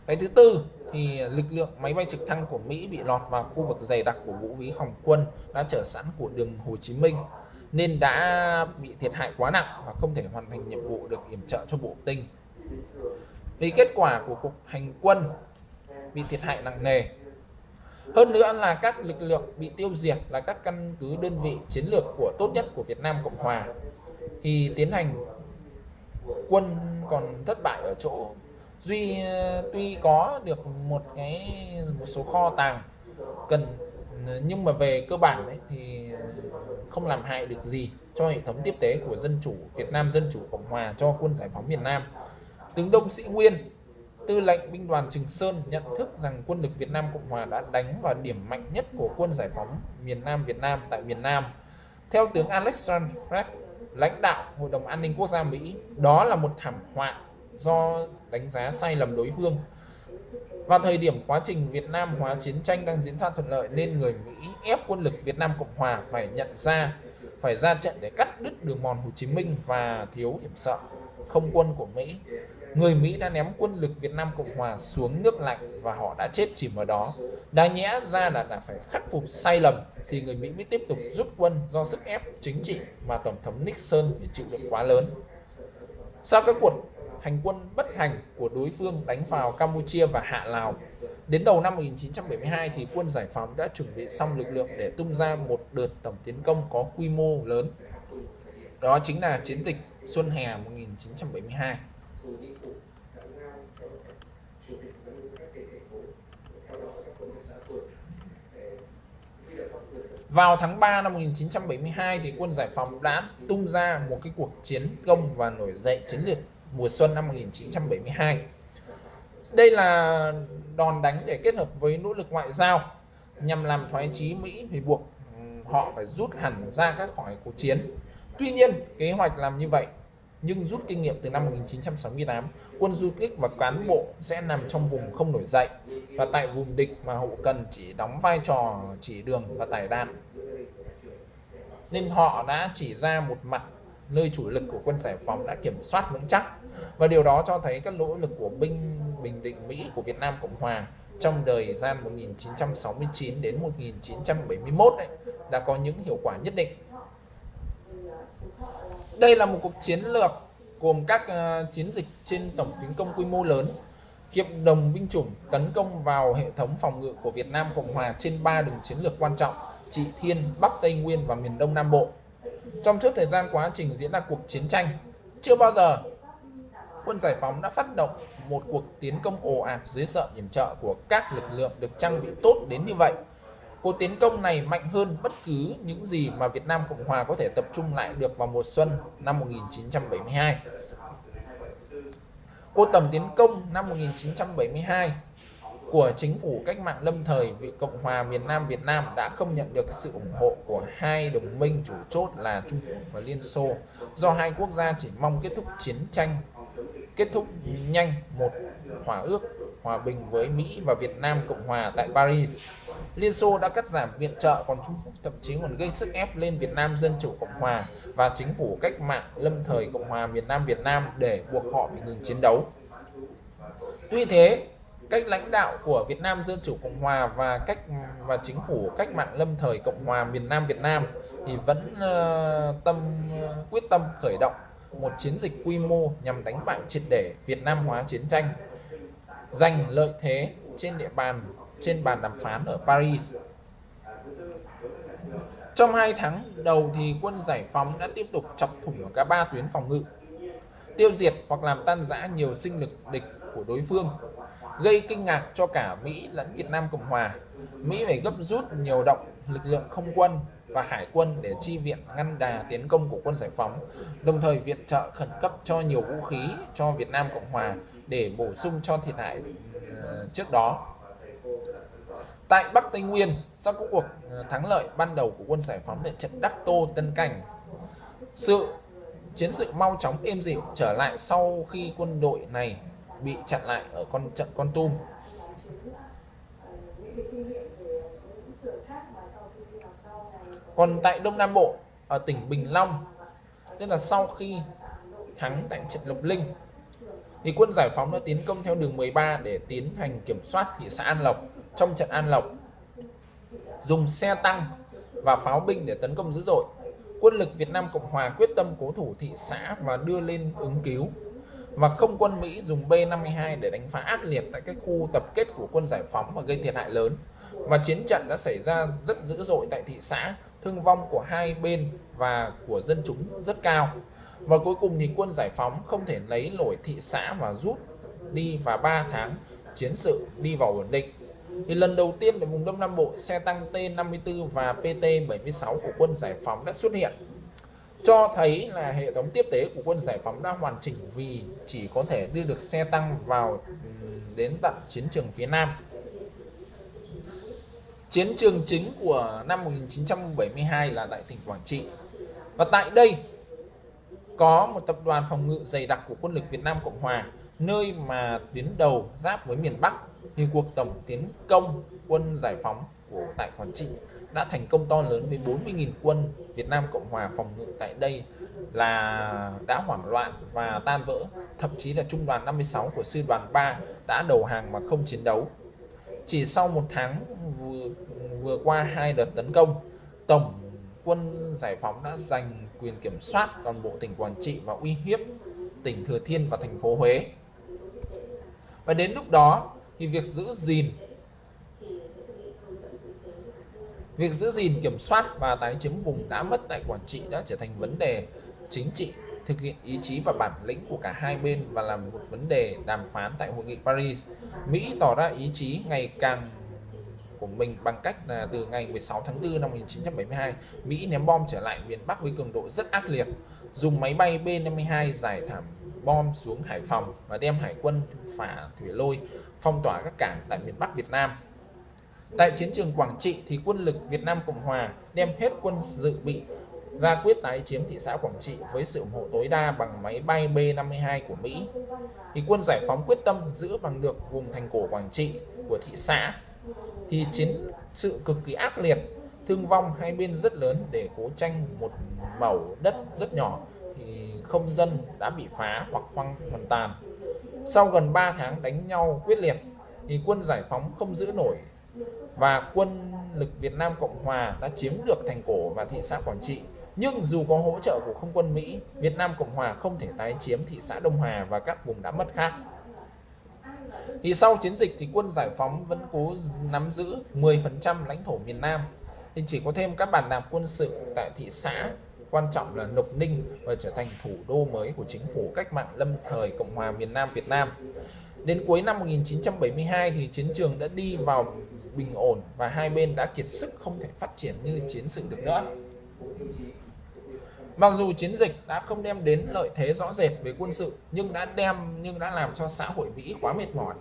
cái thứ tư thì lực lượng máy bay trực thăng của Mỹ bị lọt vào khu vực dày đặc của vũ khí phòng quân đã trở sẵn của đường Hồ Chí Minh nên đã bị thiệt hại quá nặng và không thể hoàn thành nhiệm vụ được yểm trợ cho bộ tinh. Vì kết quả của cuộc hành quân bị thiệt hại nặng nề. Hơn nữa là các lực lượng bị tiêu diệt là các căn cứ đơn vị chiến lược của tốt nhất của Việt Nam Cộng Hòa thì tiến hành quân còn thất bại ở chỗ duy tuy có được một cái một số kho tàng cần nhưng mà về cơ bản ấy, thì không làm hại được gì cho hệ thống tiếp tế của dân chủ Việt Nam Dân chủ Cộng Hòa cho quân giải phóng miền Nam. Tướng Đông Sĩ Nguyên, tư lệnh binh đoàn Trường Sơn nhận thức rằng quân lực Việt Nam Cộng Hòa đã đánh vào điểm mạnh nhất của quân giải phóng miền Nam Việt Nam tại miền Nam. Theo tướng Alexander Pratt, lãnh đạo Hội đồng An ninh Quốc gia Mỹ, đó là một thảm họa do đánh giá sai lầm đối phương. Vào thời điểm quá trình Việt Nam hóa chiến tranh đang diễn ra thuận lợi nên người Mỹ ép quân lực Việt Nam Cộng Hòa phải nhận ra phải ra trận để cắt đứt đường mòn Hồ Chí Minh và thiếu hiểm sợ không quân của Mỹ. Người Mỹ đã ném quân lực Việt Nam Cộng Hòa xuống nước lạnh và họ đã chết chìm ở đó. Đáng nhẽ ra là đã phải khắc phục sai lầm thì người Mỹ mới tiếp tục rút quân do sức ép chính trị mà Tổng thống Nixon phải chịu đựng quá lớn. Sau các cuộc hành quân bất hành của đối phương đánh vào Campuchia và Hạ Lào. Đến đầu năm 1972 thì quân giải phóng đã chuẩn bị xong lực lượng để tung ra một đợt tổng tiến công có quy mô lớn. Đó chính là chiến dịch Xuân Hè 1972. Vào tháng 3 năm 1972 thì quân giải phóng đã tung ra một cái cuộc chiến công và nổi dậy chiến lược mùa xuân năm 1972. Đây là đòn đánh để kết hợp với nỗ lực ngoại giao nhằm làm thoái chí Mỹ thì buộc ừ, họ phải rút hẳn ra các khỏi cuộc chiến. Tuy nhiên, kế hoạch làm như vậy nhưng rút kinh nghiệm từ năm 1968, quân du kích và cán bộ sẽ nằm trong vùng không nổi dậy và tại vùng địch mà hậu cần chỉ đóng vai trò chỉ đường và tải đạn. Nên họ đã chỉ ra một mặt nơi chủ lực của quân giải phóng đã kiểm soát vững chắc và điều đó cho thấy các nỗ lực của binh bình định Mỹ của Việt Nam Cộng Hòa trong thời gian 1969 đến 1971 ấy, đã có những hiệu quả nhất định. Đây là một cuộc chiến lược gồm các uh, chiến dịch trên tổng tiến công quy mô lớn, hiệp đồng binh chủng tấn công vào hệ thống phòng ngự của Việt Nam Cộng Hòa trên ba đường chiến lược quan trọng: Trị Thiên, Bắc Tây Nguyên và miền Đông Nam Bộ. Trong suốt thời gian quá trình diễn ra cuộc chiến tranh, chưa bao giờ quân giải phóng đã phát động một cuộc tiến công ồ ạt dưới sợ yểm trợ của các lực lượng được trang bị tốt đến như vậy. Cuộc tiến công này mạnh hơn bất cứ những gì mà Việt Nam Cộng Hòa có thể tập trung lại được vào mùa xuân năm 1972. Cuộc tầm tiến công năm 1972 của chính phủ cách mạng lâm thời vị Cộng hòa miền Nam Việt Nam đã không nhận được sự ủng hộ của hai đồng minh chủ chốt là Trung Quốc và Liên Xô do hai quốc gia chỉ mong kết thúc chiến tranh, kết thúc nhanh một hòa ước hòa bình với Mỹ và Việt Nam Cộng Hòa tại Paris. Liên Xô đã cắt giảm viện trợ còn Trung Quốc thậm chí còn gây sức ép lên Việt Nam Dân Chủ Cộng Hòa và chính phủ cách mạng lâm thời Cộng hòa miền Nam Việt Nam để buộc họ phải ngừng chiến đấu. Tuy thế, cách lãnh đạo của Việt Nam Dân Chủ Cộng Hòa và cách và chính phủ cách mạng lâm thời Cộng hòa miền Nam Việt Nam thì vẫn uh, tâm uh, quyết tâm khởi động một chiến dịch quy mô nhằm đánh bại triệt để Việt Nam hóa chiến tranh, giành lợi thế trên địa bàn trên bàn đàm phán ở Paris. Trong hai tháng đầu thì quân giải phóng đã tiếp tục chọc thủng ở cả ba tuyến phòng ngự, tiêu diệt hoặc làm tan rã nhiều sinh lực địch của đối phương gây kinh ngạc cho cả Mỹ lẫn Việt Nam Cộng Hòa. Mỹ phải gấp rút nhiều động lực lượng không quân và hải quân để chi viện ngăn đà tiến công của quân giải phóng, đồng thời viện trợ khẩn cấp cho nhiều vũ khí cho Việt Nam Cộng Hòa để bổ sung cho thiệt hại ờ, trước đó. Tại Bắc Tây Nguyên, sau các cuộc ờ, thắng lợi ban đầu của quân giải phóng tại trận Đắc Tô Tân Cảnh, sự chiến sự mau chóng êm dịu trở lại sau khi quân đội này bị chặn lại ở con trận Con Tum. Còn tại Đông Nam Bộ, ở tỉnh Bình Long, tức là sau khi thắng tại trận Lộc Linh thì quân giải phóng đã tiến công theo đường 13 để tiến hành kiểm soát thị xã An Lộc trong trận An Lộc. Dùng xe tăng và pháo binh để tấn công dữ dội. Quân lực Việt Nam Cộng Hòa quyết tâm cố thủ thị xã và đưa lên ứng cứu. Và không quân Mỹ dùng B-52 để đánh phá ác liệt tại các khu tập kết của quân giải phóng và gây thiệt hại lớn. Và chiến trận đã xảy ra rất dữ dội tại thị xã, thương vong của hai bên và của dân chúng rất cao. Và cuối cùng thì quân giải phóng không thể lấy nổi thị xã và rút đi và 3 tháng chiến sự đi vào ổn định thì lần đầu tiên ở vùng Đông Nam Bộ, xe tăng T54 và PT76 của quân giải phóng đã xuất hiện. Cho thấy là hệ thống tiếp tế của quân giải phóng đã hoàn chỉnh vì chỉ có thể đưa được xe tăng vào đến tận chiến trường phía Nam. Chiến trường chính của năm 1972 là tại tỉnh Quảng Trị. Và tại đây, có một tập đoàn phòng ngự dày đặc của quân lực Việt Nam Cộng Hòa, nơi mà tuyến đầu giáp với miền Bắc thì cuộc tổng tiến công quân giải phóng của tại Quảng Trị đã thành công to lớn với 40.000 quân Việt Nam Cộng Hòa phòng ngự tại đây là đã hoảng loạn và tan vỡ. Thậm chí là trung đoàn 56 của sư đoàn 3 đã đầu hàng mà không chiến đấu. Chỉ sau một tháng vừa, vừa qua hai đợt tấn công tổng quân giải phóng đã giành quyền kiểm soát toàn bộ tỉnh Quảng Trị và uy hiếp tỉnh Thừa Thiên và thành phố Huế. Và đến lúc đó thì việc giữ gìn việc giữ gìn kiểm soát và tái chiếm vùng đã mất tại quản Trị đã trở thành vấn đề chính trị thực hiện ý chí và bản lĩnh của cả hai bên và là một vấn đề đàm phán tại hội nghị Paris. Mỹ tỏ ra ý chí ngày càng của mình bằng cách là từ ngày 16 tháng 4 năm 1972, Mỹ ném bom trở lại miền Bắc với cường độ rất ác liệt, dùng máy bay B-52 giải thảm bom xuống Hải Phòng và đem hải quân phả thủy lôi phong tỏa các cảng tại miền Bắc Việt Nam. Tại chiến trường Quảng Trị thì quân lực Việt Nam Cộng Hòa đem hết quân dự bị ra quyết tái chiếm thị xã Quảng Trị với sự ủng hộ tối đa bằng máy bay B-52 của Mỹ. Thì quân giải phóng quyết tâm giữ bằng được vùng thành cổ Quảng Trị của thị xã. Thì chiến sự cực kỳ ác liệt, thương vong hai bên rất lớn để cố tranh một mẩu đất rất nhỏ thì không dân đã bị phá hoặc hoang hoàn toàn. Sau gần 3 tháng đánh nhau quyết liệt thì quân giải phóng không giữ nổi và quân lực Việt Nam Cộng Hòa đã chiếm được thành cổ và thị xã Quảng Trị. Nhưng dù có hỗ trợ của không quân Mỹ, Việt Nam Cộng Hòa không thể tái chiếm thị xã Đông Hòa và các vùng đã mất khác. Thì sau chiến dịch thì quân giải phóng vẫn cố nắm giữ 10% lãnh thổ miền Nam. Thì chỉ có thêm các bàn đạp quân sự tại thị xã quan trọng là Lộc Ninh và trở thành thủ đô mới của chính phủ cách mạng lâm thời Cộng hòa miền Nam Việt Nam. Đến cuối năm 1972 thì chiến trường đã đi vào bình ổn và hai bên đã kiệt sức không thể phát triển như chiến sự được nữa. Mặc dù chiến dịch đã không đem đến lợi thế rõ rệt về quân sự, nhưng đã đem, nhưng đã làm cho xã hội Mỹ quá mệt mỏi.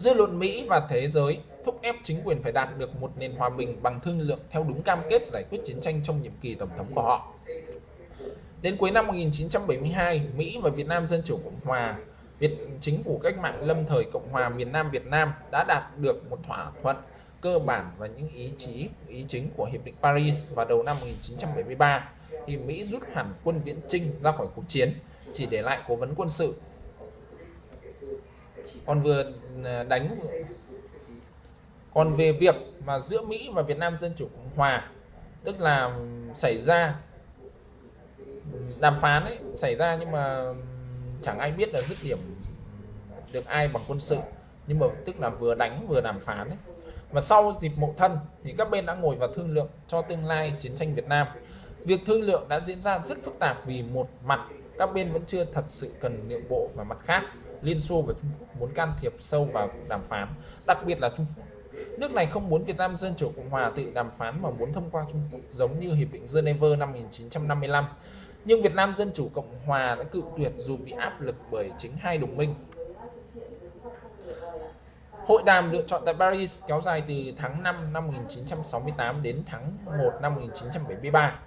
Dư luận Mỹ và thế giới thúc ép chính quyền phải đạt được một nền hòa bình bằng thương lượng theo đúng cam kết giải quyết chiến tranh trong nhiệm kỳ tổng thống của họ. Đến cuối năm 1972, Mỹ và Việt Nam Dân Chủ Cộng Hòa Việt chính phủ cách mạng lâm thời Cộng hòa miền Nam Việt Nam đã đạt được một thỏa thuận cơ bản và những ý chí ý chính của hiệp định Paris vào đầu năm 1973 thì Mỹ rút hẳn quân viễn Trinh ra khỏi cuộc chiến chỉ để lại cố vấn quân sự còn vừa à, đánh còn về việc mà giữa Mỹ và Việt Nam Dân Chủ Cộng Hòa, tức là xảy ra, đàm phán ấy, xảy ra nhưng mà chẳng ai biết là dứt điểm được ai bằng quân sự. Nhưng mà tức là vừa đánh vừa đàm phán ấy. và sau dịp mậu thân thì các bên đã ngồi vào thương lượng cho tương lai chiến tranh Việt Nam. Việc thương lượng đã diễn ra rất phức tạp vì một mặt các bên vẫn chưa thật sự cần nhượng bộ và mặt khác. Liên Xô và Trung Quốc muốn can thiệp sâu vào đàm phán đặc biệt là Trung Quốc Nước này không muốn Việt Nam Dân Chủ Cộng Hòa tự đàm phán mà muốn thông qua Trung Quốc, giống như Hiệp định Geneva năm 1955 nhưng Việt Nam Dân Chủ Cộng Hòa đã cự tuyệt dù bị áp lực bởi chính hai đồng minh. Hội đàm lựa chọn tại Paris kéo dài từ tháng 5 năm 1968 đến tháng 1 năm 1973.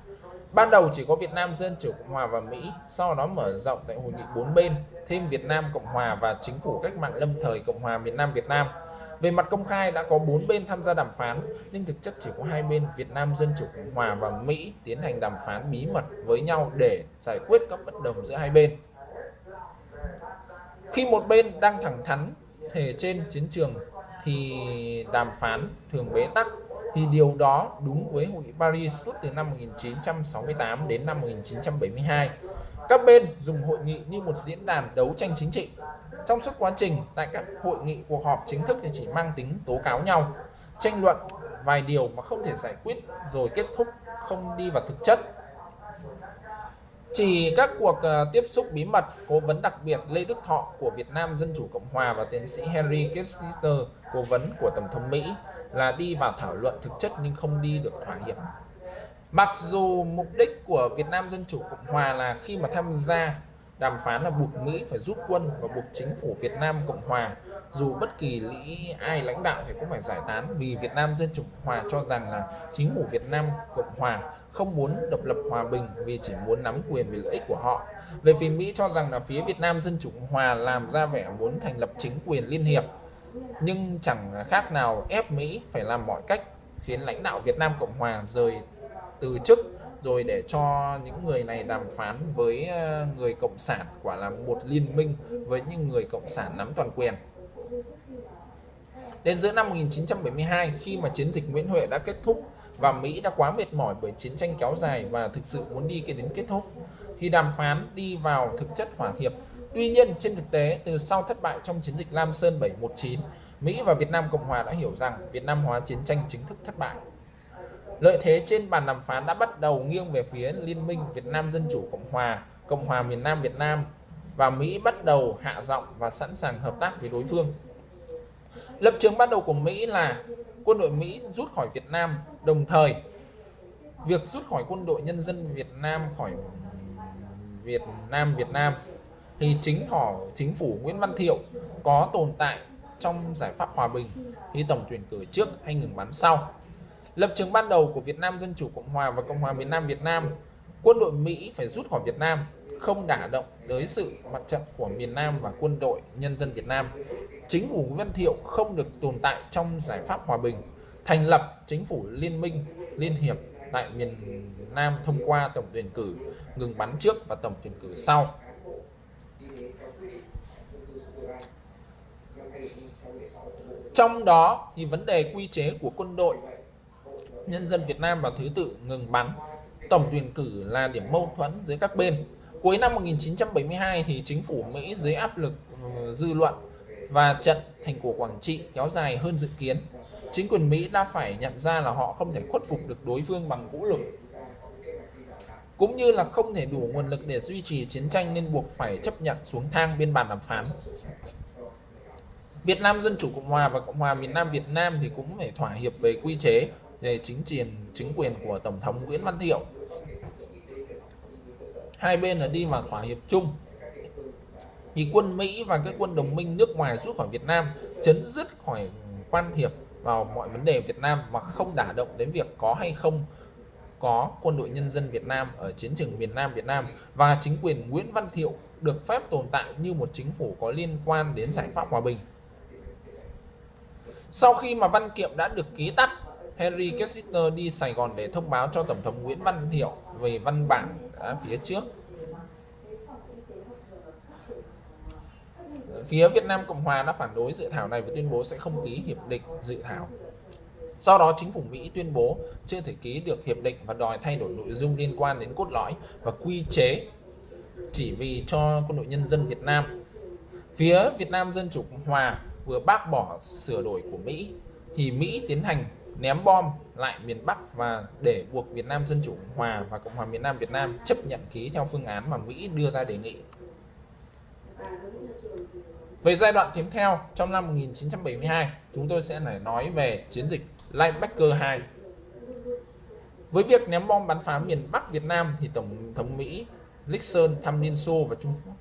Ban đầu chỉ có Việt Nam Dân Chủ Cộng Hòa và Mỹ, sau đó mở rộng tại hội nghị bốn bên, thêm Việt Nam Cộng Hòa và Chính phủ Cách mạng Lâm thời Cộng hòa miền Nam Việt Nam. Về mặt công khai đã có 4 bên tham gia đàm phán, nhưng thực chất chỉ có hai bên Việt Nam Dân Chủ Cộng Hòa và Mỹ tiến hành đàm phán bí mật với nhau để giải quyết các bất đồng giữa hai bên. Khi một bên đang thẳng thắn thể trên chiến trường thì đàm phán thường bế tắc thì điều đó đúng với Hội nghị Paris suốt từ năm 1968 đến năm 1972. Các bên dùng hội nghị như một diễn đàn đấu tranh chính trị. Trong suốt quá trình, tại các hội nghị cuộc họp chính thức thì chỉ mang tính tố cáo nhau, tranh luận vài điều mà không thể giải quyết rồi kết thúc, không đi vào thực chất. Chỉ các cuộc ờ, tiếp xúc bí mật, cố vấn đặc biệt Lê Đức Thọ của Việt Nam Dân Chủ Cộng Hòa và tiến sĩ Henry Kissinger, cố vấn của Tổng thống Mỹ là đi vào thảo luận thực chất nhưng không đi được thỏa hiệp. Mặc dù mục đích của Việt Nam Dân Chủ Cộng Hòa là khi mà tham gia đàm phán là buộc Mỹ phải rút quân và buộc chính phủ Việt Nam Cộng Hòa, dù bất kỳ lý ai lãnh đạo thì cũng phải giải tán vì Việt Nam Dân Chủ Cộng Hòa cho rằng là chính phủ Việt Nam Cộng Hòa không muốn độc lập hòa bình vì chỉ muốn nắm quyền về lợi ích của họ. Về phía Mỹ cho rằng là phía Việt Nam Dân Chủ Cộng Hòa làm ra vẻ muốn thành lập chính quyền liên hiệp nhưng chẳng khác nào ép Mỹ phải làm mọi cách khiến lãnh đạo Việt Nam Cộng Hòa rời từ chức rồi để cho những người này đàm phán với ờ, người cộng sản quả là một liên minh với những người cộng sản nắm toàn quyền. Đến giữa năm 1972 khi mà chiến dịch Nguyễn Huệ đã kết thúc và Mỹ đã quá mệt mỏi bởi chiến tranh kéo dài và thực sự muốn đi đến kết thúc, thì đàm phán đi vào thực chất hòa hiệp. Tuy nhiên trên thực tế từ sau thất bại trong chiến dịch Lam Sơn 719 Mỹ và Việt Nam Cộng Hòa đã hiểu rằng Việt Nam hóa chiến tranh chính thức thất bại Lợi thế trên bàn đàm phán đã bắt đầu nghiêng về phía Liên minh Việt Nam Dân Chủ Cộng Hòa, Cộng hòa miền Nam Việt Nam và Mỹ bắt đầu hạ giọng và sẵn sàng hợp tác với đối phương. Lập trường ban đầu của Mỹ là quân đội Mỹ rút khỏi Việt Nam, đồng thời việc rút khỏi quân đội nhân dân Việt Nam khỏi Việt Nam Việt Nam thì chính họ chính phủ Nguyễn Văn Thiệu có tồn tại trong giải pháp hòa bình khi tổng tuyển cử trước hay ngừng bắn sau. Lập trường ban đầu của Việt Nam Dân Chủ Cộng Hòa và Cộng hòa miền Nam Việt Nam, quân đội Mỹ phải rút khỏi Việt Nam, không đả động tới sự mặt trận của miền Nam và quân đội nhân dân Việt Nam. Chính phủ Nguyễn Văn Thiệu không được tồn tại trong giải pháp hòa bình, thành lập chính phủ liên minh, liên hiệp tại miền Nam thông qua tổng tuyển cử, ngừng bắn trước và tổng tuyển cử sau. Trong đó, thì vấn đề quy chế của quân đội nhân dân Việt Nam vào thứ tự ngừng bắn. Tổng tuyển cử là điểm mâu thuẫn giữa các bên. Cuối năm 1972 thì chính phủ Mỹ dưới áp lực ừ, dư luận và trận thành cổ Quảng Trị kéo dài hơn dự kiến. Chính quyền Mỹ đã phải nhận ra là họ không thể khuất phục được đối phương bằng vũ lực, cũng như là không thể đủ nguồn lực để duy trì chiến tranh nên buộc phải chấp nhận xuống thang biên bản đàm phán. Việt Nam Dân Chủ Cộng Hòa và Cộng hòa miền Nam Việt Nam thì cũng phải thỏa hiệp về quy chế về chính quyền chính quyền của Tổng thống Nguyễn Văn Thiệu. Hai bên là đi vào thỏa hiệp chung. Thì quân Mỹ và các quân đồng minh nước ngoài rút khỏi Việt Nam chấn dứt khỏi quan hiệp vào mọi vấn đề Việt Nam mà không đả động đến việc có hay không có quân đội nhân dân Việt Nam ở chiến trường miền Nam Việt Nam và chính quyền Nguyễn Văn Thiệu được phép tồn tại như một chính phủ có liên quan đến giải pháp hòa bình. Sau khi mà văn kiện đã được ký tắt, Henry Kissinger đi Sài Gòn để thông báo cho Tổng thống Nguyễn Văn Thiệu về văn bản ở phía trước. Phía Việt Nam Cộng Hòa đã phản đối dự thảo này và tuyên bố sẽ không ký hiệp định dự thảo. Do đó, chính phủ Mỹ tuyên bố chưa thể ký được hiệp định và đòi thay đổi nội dung liên quan đến cốt lõi và quy chế chỉ vì cho quân đội nhân dân Việt Nam. Phía Việt Nam Dân Chủ Cộng Hòa vừa bác bỏ sửa đổi của Mỹ thì Mỹ tiến hành ném bom lại miền Bắc và để buộc Việt Nam Dân Chủ Cộng Hòa và Cộng hòa miền Nam Việt Nam chấp nhận ký theo phương án mà Mỹ đưa ra đề nghị. Về giai đoạn tiếp theo, trong năm 1972, chúng tôi sẽ nói về chiến dịch Linebacker 2. Với việc ném bom bắn phá miền Bắc Việt Nam thì Tổng thống Mỹ Nixon thăm Liên Xô và Trung Quốc.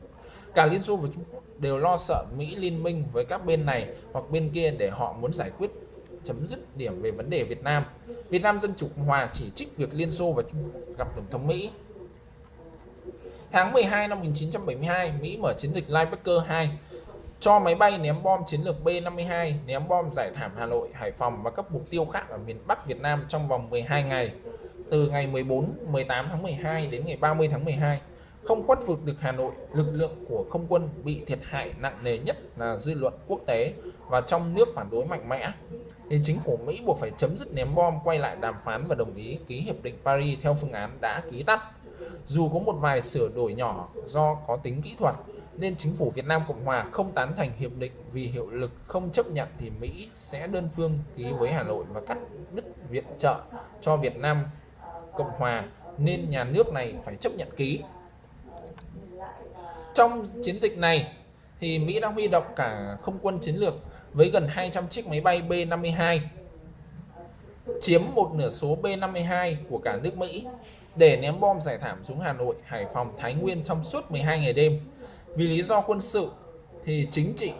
Cả Liên Xô và Trung Quốc đều lo sợ Mỹ liên minh với các bên này hoặc bên kia để họ muốn giải quyết chấm dứt điểm về vấn đề Việt Nam. Việt Nam Dân Chủ Cộng Hòa chỉ trích việc Liên Xô và Trung Quốc gặp Tổng thống Mỹ. Tháng 12 năm 1972, Mỹ mở chiến dịch Linebacker 2 cho máy bay ném bom chiến lược B-52 ném bom giải thảm Hà Nội, Hải Phòng và các mục tiêu khác ở miền Bắc Việt Nam trong vòng 12 ngày từ ngày 14, 18 tháng 12 đến ngày 30 tháng 12 không khuất phục được Hà Nội, lực lượng của không quân bị thiệt hại nặng nề nhất là dư luận quốc tế và trong nước phản đối mạnh mẽ. Thì chính phủ Mỹ buộc phải chấm dứt ném bom, quay lại đàm phán và đồng ý ký hiệp định Paris theo phương án đã ký tắt. Dù có một vài sửa đổi nhỏ do có tính kỹ thuật, nên chính phủ Việt Nam Cộng Hòa không tán thành hiệp định vì hiệu lực không chấp nhận thì Mỹ sẽ đơn phương ký với Hà Nội và cắt đứt viện trợ cho Việt Nam Cộng Hòa nên nhà nước này phải chấp nhận ký. Trong chiến dịch này thì Mỹ đã huy động cả không quân chiến lược với gần 200 chiếc máy bay B-52 chiếm một nửa số B-52 của cả nước Mỹ để ném bom giải thảm xuống Hà Nội, Hải Phòng, Thái Nguyên trong suốt 12 ngày đêm. Vì lý do quân sự thì chính trị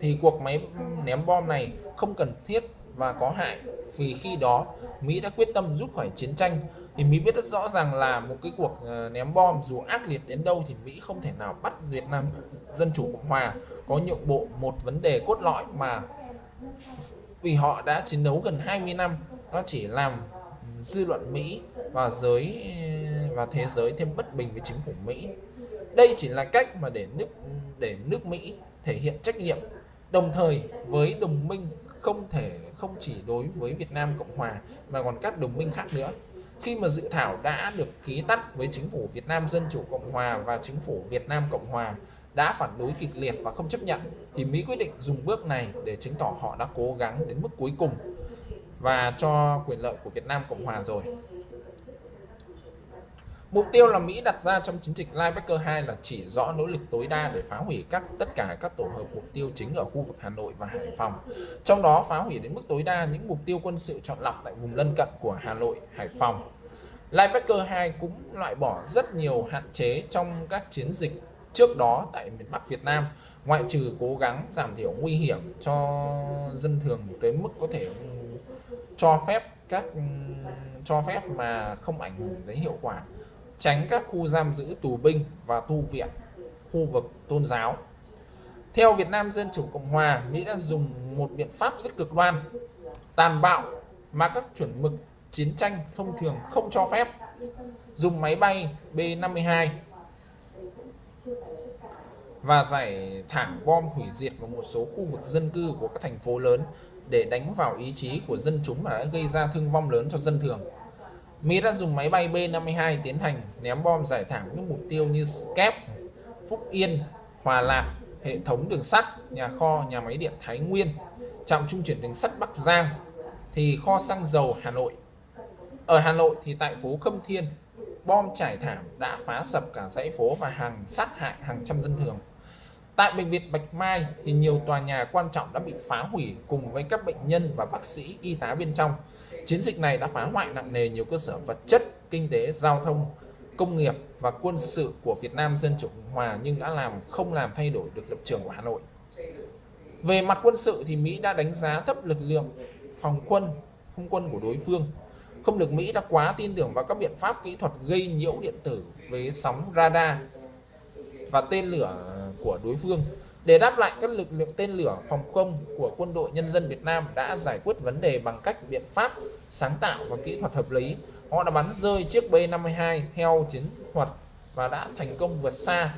thì cuộc máy ném bom này không cần thiết và có hại vì khi đó Mỹ đã quyết tâm rút khỏi chiến tranh thì Mỹ biết rất rõ ràng là một cái cuộc ờ, ném bom dù ác liệt đến đâu thì Mỹ không thể nào bắt Việt Nam Dân Chủ Cộng Hòa có nhượng bộ một vấn đề cốt lõi mà vì họ đã chiến đấu gần 20 năm. Nó chỉ làm dư luận Mỹ và giới ờ, và thế giới thêm bất bình với chính phủ Mỹ. Đây chỉ là cách mà để nước để nước Mỹ thể hiện trách nhiệm, đồng thời với đồng minh không thể, không chỉ đối với Việt Nam Cộng Hòa mà còn các đồng minh khác nữa khi mà dự thảo đã được ký tắt với chính phủ Việt Nam Dân Chủ Cộng Hòa và chính phủ Việt Nam Cộng Hòa đã phản đối kịch liệt và không chấp nhận, thì Mỹ quyết định dùng bước này để chứng tỏ họ đã cố gắng đến mức cuối cùng và cho quyền lợi của Việt Nam Cộng Hòa rồi. Mục tiêu là Mỹ đặt ra trong chiến dịch Linebacker 2 là chỉ rõ nỗ lực tối đa để phá hủy các tất cả các tổ hợp mục tiêu chính ở khu vực Hà Nội và Hải Phòng. Trong đó phá hủy đến mức tối đa những mục tiêu quân sự chọn lọc tại vùng lân cận của Hà Nội, Hải Phòng. Linebacker 2 cũng loại bỏ rất nhiều hạn chế trong các chiến dịch trước đó tại miền Bắc Việt Nam, ngoại trừ cố gắng giảm thiểu nguy hiểm cho dân thường tới mức có thể ừ, cho phép các ừ, cho phép mà không ảnh hưởng đến hiệu quả tránh các khu giam giữ tù binh và tu viện, khu vực tôn giáo. Theo Việt Nam Dân Chủ Cộng Hòa, Mỹ đã dùng một biện pháp rất cực đoan, tàn bạo mà các chuẩn mực chiến tranh thông thường không cho phép. Dùng máy bay B-52 và giải thẳng bom hủy diệt vào một số khu vực dân cư của các thành phố lớn để đánh vào ý chí của dân chúng và đã gây ra thương vong lớn cho dân thường. Mỹ đã dùng máy bay B-52 tiến hành ném bom giải thảm những mục tiêu như Kép, Phúc Yên, Hòa Lạc, hệ thống đường sắt, nhà kho, nhà máy điện Thái Nguyên, trạm trung chuyển đường sắt Bắc Giang, thì kho xăng dầu Hà Nội. Ở Hà Nội thì tại phố Khâm Thiên, bom trải thảm đã phá sập cả dãy phố và hàng sát hại hàng trăm dân thường. Tại bệnh viện Bạch Mai thì nhiều tòa nhà quan trọng đã bị phá hủy cùng với các bệnh nhân và bác sĩ y tá bên trong. Chiến dịch này đã phá hoại nặng nề nhiều cơ sở vật chất, kinh tế, giao thông, công nghiệp và quân sự của Việt Nam Dân Chủ Cộng Hòa nhưng đã làm không làm thay đổi được lập trường của Hà Nội. Về mặt quân sự thì Mỹ đã đánh giá thấp lực lượng phòng quân, không quân của đối phương. Không lực Mỹ đã quá tin tưởng vào các biện pháp kỹ thuật gây nhiễu điện tử với sóng radar và tên lửa của đối phương để đáp lại các lực lượng tên lửa phòng không của quân đội nhân dân Việt Nam đã giải quyết vấn đề bằng cách biện pháp sáng tạo và kỹ thuật hợp lý. Họ đã bắn rơi chiếc B-52 theo chiến thuật và đã thành công vượt xa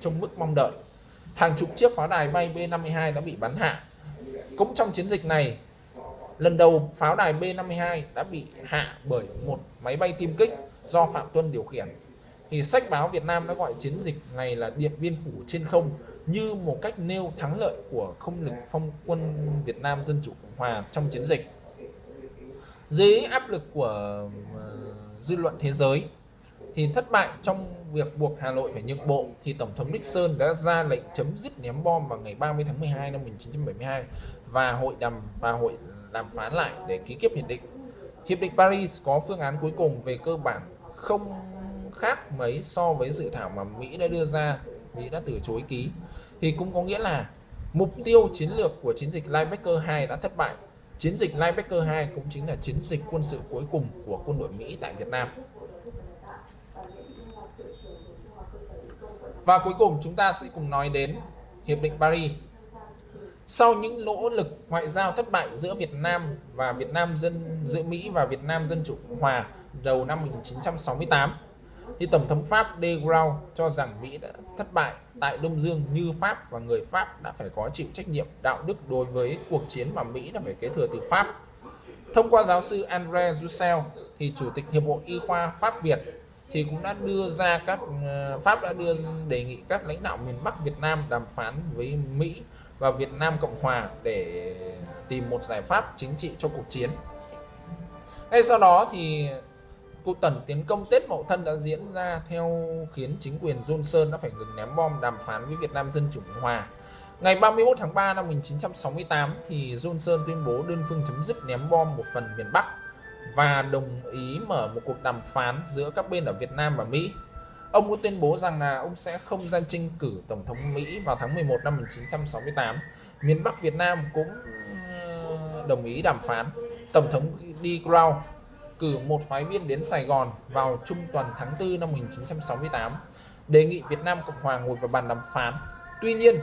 trong mức mong đợi. Hàng chục chiếc pháo đài bay B-52 đã bị bắn hạ. Cũng trong chiến dịch này, lần đầu pháo đài B-52 đã bị hạ bởi một máy bay tiêm kích do Phạm Tuân điều khiển. Thì sách báo Việt Nam đã gọi chiến dịch này là Điện Biên Phủ trên không như một cách nêu thắng lợi của không lực phong quân Việt Nam Dân Chủ Cộng Hòa trong chiến dịch. Dưới áp lực của ờ, dư luận thế giới thì thất bại trong việc buộc Hà Nội phải nhượng bộ thì Tổng thống Nixon đã ra lệnh chấm dứt ném bom vào ngày 30 tháng 12 năm 1972 và hội đàm và hội đàm phán lại để ký kết hiệp định. Hiệp định Paris có phương án cuối cùng về cơ bản không khác mấy so với dự thảo mà Mỹ đã đưa ra, Mỹ đã từ chối ký thì cũng có nghĩa là mục tiêu chiến lược của chiến dịch Linebacker 2 đã thất bại. Chiến dịch Linebacker 2 cũng chính là chiến dịch quân sự cuối cùng của quân đội Mỹ tại Việt Nam. Và cuối cùng chúng ta sẽ cùng nói đến Hiệp định Paris. Sau những nỗ lực ngoại giao thất bại giữa Việt Nam và Việt Nam dân, giữa Mỹ và Việt Nam Dân Chủ Cộng Hòa đầu năm 1968 thì Tổng thống Pháp De Gaulle cho rằng Mỹ đã thất bại tại Đông Dương như Pháp và người Pháp đã phải có chịu trách nhiệm đạo đức đối với cuộc chiến mà Mỹ đã phải kế thừa từ Pháp. Thông qua giáo sư André Roussel thì Chủ tịch Hiệp hội Y khoa Pháp Việt thì cũng đã đưa ra các ờ, Pháp đã đưa đề nghị các lãnh đạo miền Bắc Việt Nam đàm phán với Mỹ và Việt Nam Cộng Hòa để tìm một giải pháp chính trị cho cuộc chiến. Ngay sau đó thì cuộc tấn tiến công Tết Mậu Thân đã diễn ra theo khiến chính quyền Johnson đã phải ngừng ném bom đàm phán với Việt Nam Dân Chủ Cộng Hòa. Ngày 31 tháng 3 năm 1968 thì Johnson tuyên bố đơn phương chấm dứt ném bom một phần miền Bắc và đồng ý mở một cuộc đàm phán giữa các bên ở Việt Nam và Mỹ. Ông cũng tuyên bố rằng là ông sẽ không gian tranh cử Tổng thống Mỹ vào tháng 11 năm 1968. Miền Bắc Việt Nam cũng ờ, đồng ý đàm phán. Tổng thống D. Crow cử một phái viên đến Sài Gòn vào trung tuần tháng 4 năm 1968 đề nghị Việt Nam Cộng Hòa ngồi vào bàn đàm phán. Tuy nhiên,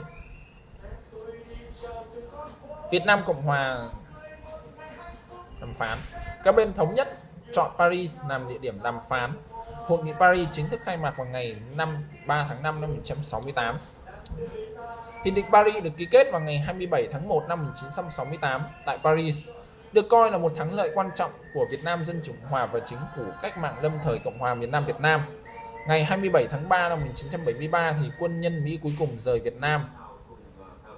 Việt Nam Cộng Hòa đàm phán, các bên thống nhất chọn Paris làm địa điểm đàm phán. Hội nghị Paris chính thức khai mạc vào ngày 5 3 tháng 5 năm 1968. Hiệp định Paris được ký kết vào ngày 27 tháng 1 năm 1968 tại Paris được coi là một thắng lợi quan trọng của Việt Nam Dân Chủ Hòa và chính phủ cách mạng lâm thời Cộng hòa miền Nam Việt Nam. Ngày 27 tháng 3 năm 1973 thì quân nhân Mỹ cuối cùng rời Việt Nam,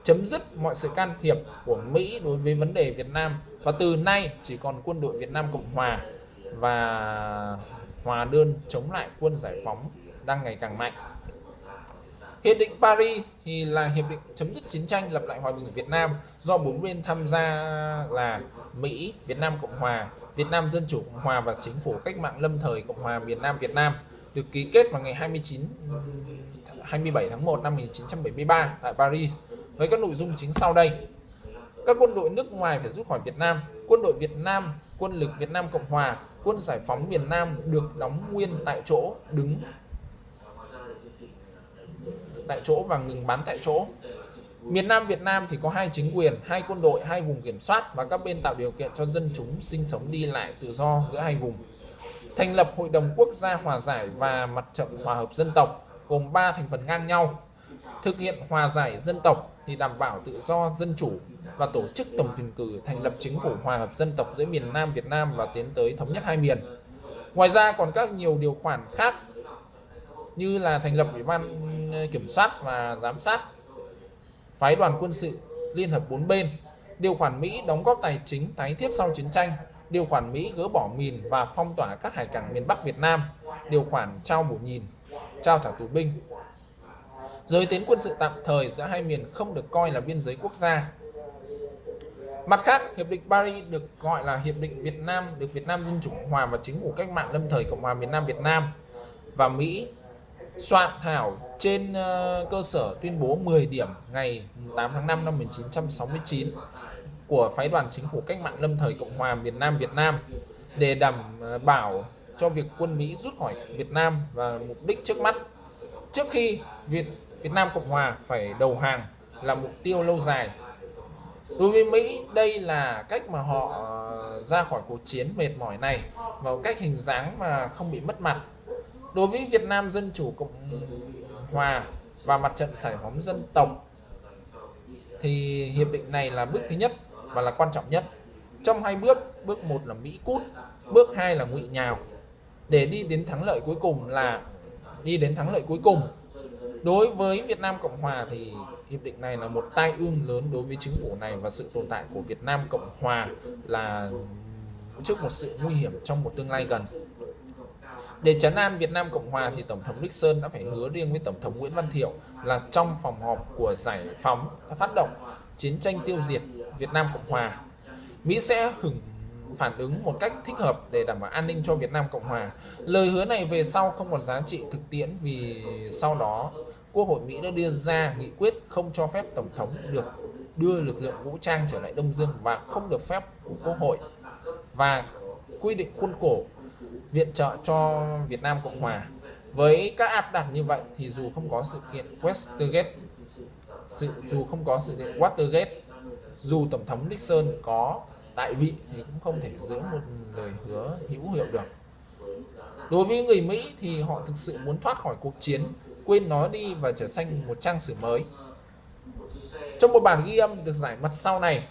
chấm dứt mọi sự can thiệp của Mỹ đối với vấn đề Việt Nam và từ nay chỉ còn quân đội Việt Nam Cộng Hòa và hòa đơn chống lại quân giải phóng đang ngày càng mạnh. Hiệp định Paris thì là hiệp định chấm dứt chiến tranh lập lại hòa bình ở Việt Nam do bốn bên tham gia là Mỹ, Việt Nam Cộng Hòa, Việt Nam Dân Chủ Cộng Hòa và Chính phủ Cách mạng Lâm thời Cộng hòa miền Nam Việt Nam được ký kết vào ngày 29 27 tháng 1 năm 1973 tại Paris với các nội dung chính sau đây. Các quân đội nước ngoài phải rút khỏi Việt Nam, quân đội Việt Nam, quân lực Việt Nam Cộng Hòa, quân giải phóng miền Nam được đóng nguyên tại chỗ, đứng tại chỗ và ngừng bắn tại chỗ. Miền Nam Việt Nam thì có hai chính quyền, hai quân đội, hai vùng kiểm soát và các bên tạo điều kiện cho dân chúng sinh sống đi lại tự do giữa hai vùng. Thành lập Hội đồng Quốc gia Hòa giải và Mặt trận Hòa hợp Dân tộc gồm 3 thành phần ngang nhau. Thực hiện hòa giải dân tộc thì đảm bảo tự do dân chủ và tổ chức tổng tuyển cử thành lập chính phủ hòa hợp dân tộc giữa miền Nam Việt Nam và tiến tới thống nhất hai miền. Ngoài ra còn các nhiều điều khoản khác như là thành lập ủy ban ờ, kiểm soát và giám sát phái đoàn quân sự liên hợp bốn bên điều khoản Mỹ đóng góp tài chính tái thiết sau chiến tranh điều khoản Mỹ gỡ bỏ mìn và phong tỏa các hải cảng miền Bắc Việt Nam điều khoản trao bổ nhìn trao thả tù binh. Giới tiến quân sự tạm thời giữa hai miền không được coi là biên giới quốc gia. Mặt khác, Hiệp định Paris được gọi là Hiệp định Việt Nam được Việt Nam Dân Chủ Cộng Hòa và Chính phủ Cách mạng Lâm thời Cộng hòa miền Nam Việt Nam và Mỹ soạn thảo trên uh, cơ sở tuyên bố 10 điểm ngày 8 tháng 5 năm 1969 của phái đoàn chính phủ cách mạng lâm thời Cộng hòa miền Nam Việt Nam để đảm ờ, bảo cho việc quân Mỹ rút khỏi Việt Nam và mục đích trước mắt. Trước khi Việt Việt Nam Cộng Hòa phải đầu hàng là mục tiêu lâu dài. Đối với Mỹ đây là cách mà họ ờ, ra khỏi cuộc chiến mệt mỏi này và cách hình dáng mà không bị mất mặt đối với Việt Nam Dân Chủ Cộng Hòa và Mặt trận Giải phóng Dân tộc thì hiệp định này là bước thứ nhất và là quan trọng nhất. Trong hai bước, bước một là Mỹ cút, bước hai là ngụy nhào. Để đi đến thắng lợi cuối cùng là đi đến thắng lợi cuối cùng. Đối với Việt Nam Cộng Hòa thì hiệp định này là một tai ương lớn đối với chính phủ này và sự tồn tại của Việt Nam Cộng Hòa là trước một sự nguy hiểm trong một tương lai gần. Để chấn an Việt Nam Cộng Hòa thì Tổng thống Nixon đã phải hứa riêng với Tổng thống Nguyễn Văn Thiệu là trong phòng họp của giải phóng đã phát động chiến tranh tiêu diệt Việt Nam Cộng Hòa. Mỹ sẽ hưởng phản ứng một cách thích hợp để đảm bảo an ninh cho Việt Nam Cộng Hòa. Lời hứa này về sau không còn giá trị thực tiễn vì sau đó Quốc hội Mỹ đã đưa ra nghị quyết không cho phép Tổng thống được đưa lực lượng vũ trang trở lại Đông Dương và không được phép của Quốc hội và quy định khuôn khổ viện trợ cho Việt Nam Cộng Hòa. Với các áp đặt như vậy thì dù không có sự kiện Westergate, sự, dù không có sự kiện Watergate dù tổng thống Nixon có tại vị thì cũng không thể giữ một lời hứa hữu hiệu được đối với người Mỹ thì họ thực sự muốn thoát khỏi cuộc chiến quên nó đi và trở thành một trang sử mới trong một bản ghi âm được giải mật sau này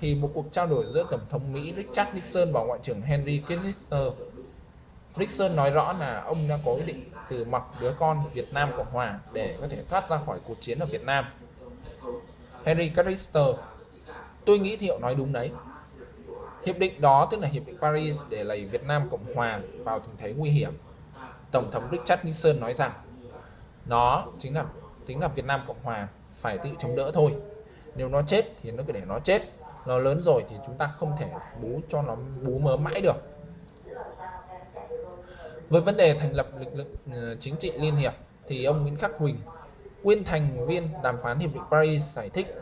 thì một cuộc trao đổi giữa tổng thống Mỹ Richard Nixon và ngoại trưởng Henry Kissinger Nixon nói rõ là ông đã có ý định từ mặt đứa con Việt Nam Cộng Hòa để có thể thoát ra khỏi cuộc chiến ở Việt Nam. Henry Kissinger Tôi nghĩ thì họ nói đúng đấy. Hiệp định đó, tức là Hiệp định Paris để lấy Việt Nam Cộng Hòa vào tình thế nguy hiểm. Tổng thống Richard Nixon nói rằng nó chính là chính là Việt Nam Cộng Hòa phải tự chống đỡ thôi. Nếu nó chết thì nó cứ để nó chết. Nó lớn rồi thì chúng ta không thể bú cho nó, bú mớ mãi được với vấn đề thành lập lực lượng ờ, chính trị liên hiệp thì ông Nguyễn Khắc Huỳnh, nguyên thành viên đàm phán Hiệp định Paris giải thích.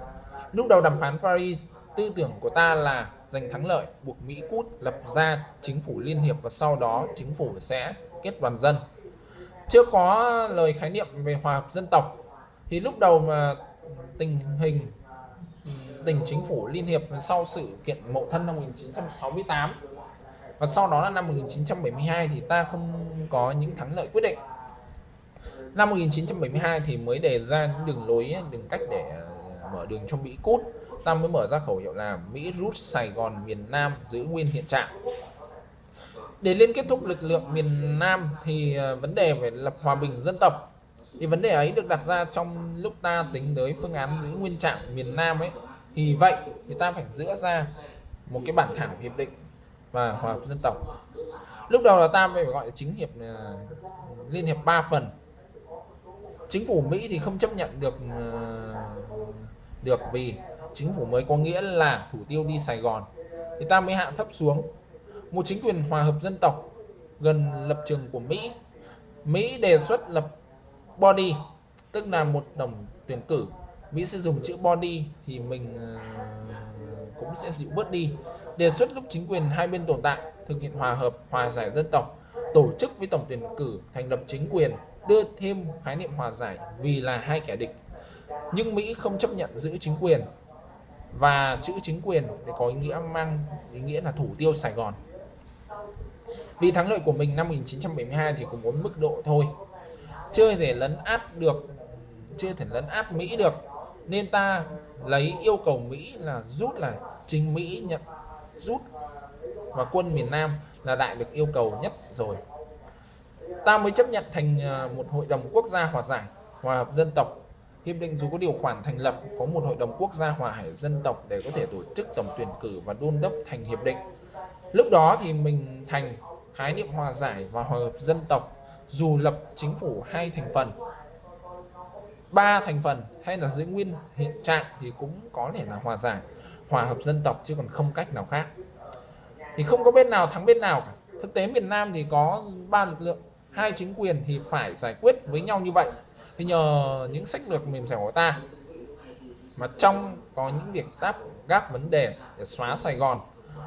Lúc đầu đàm phán Paris tư tưởng của ta là giành thắng lợi buộc Mỹ cút lập ra chính phủ liên hiệp và sau đó chính phủ sẽ kết đoàn dân. Chưa có lời khái niệm về hòa hợp dân tộc thì lúc đầu mà tình hình tình chính phủ liên hiệp sau sự kiện Mậu Thân năm 1968 và sau đó là năm 1972 thì ta không có những thắng lợi quyết định. Năm 1972 thì mới đề ra những đường lối, đường cách để à, mở đường cho Mỹ cút. Ta mới mở ra khẩu hiệu là Mỹ rút Sài Gòn, miền Nam giữ nguyên hiện trạng. Để liên kết thúc lực lượng miền Nam thì à, vấn đề về lập hòa bình dân tộc. Thì vấn đề ấy được đặt ra trong lúc ta tính tới phương án giữ nguyên trạng miền Nam ấy. Thì vậy thì ta phải giữa ra một cái bản thảo hiệp định và hòa hợp dân tộc. Lúc đầu là ta phải gọi là chính hiệp là liên hiệp 3 phần. Chính phủ Mỹ thì không chấp nhận được à, được vì chính phủ mới có nghĩa là thủ tiêu đi Sài Gòn. Thì ta mới hạ thấp xuống. Một chính quyền hòa hợp dân tộc gần lập trường của Mỹ. Mỹ đề xuất lập body, tức là một tổng tuyển cử. Mỹ sẽ dùng chữ body thì mình à, cũng sẽ dịu bớt đi đề xuất lúc chính quyền hai bên tồn tại, thực hiện hòa hợp, hòa giải dân tộc, tổ chức với tổng tuyển cử thành lập chính quyền, đưa thêm khái niệm hòa giải vì là hai kẻ địch. Nhưng Mỹ không chấp nhận giữ chính quyền và chữ chính quyền thì có ý nghĩa mang ý nghĩa là thủ tiêu Sài Gòn. Vì thắng lợi của mình năm 1972 thì cũng muốn mức độ thôi. Chưa thể lấn át được, chưa thể lấn át Mỹ được, nên ta lấy yêu cầu Mỹ là rút là chính Mỹ nhận rút. Và quân miền Nam là đại được yêu cầu nhất rồi. Ta mới chấp nhận thành à, một hội đồng quốc gia hòa giải, hòa hợp dân tộc. Hiệp định dù có điều khoản thành lập, có một hội đồng quốc gia hòa hải dân tộc để có thể tổ chức tổng tuyển cử và đôn đốc thành hiệp định. Lúc đó thì mình thành, khái niệm hòa giải và hòa hợp dân tộc, dù lập chính phủ hai thành phần. Ba thành phần, hay là giữ nguyên hiện trạng thì cũng có thể là hòa giải hòa hợp dân tộc chứ còn không cách nào khác. Thì không có bên nào thắng bên nào cả. Thực tế miền Nam thì có ba lực lượng, hai chính quyền thì phải giải quyết với nhau như vậy. Thì nhờ những sách lược mềm dẻo của ta mà trong có những việc đáp gác vấn đề để xóa Sài Gòn,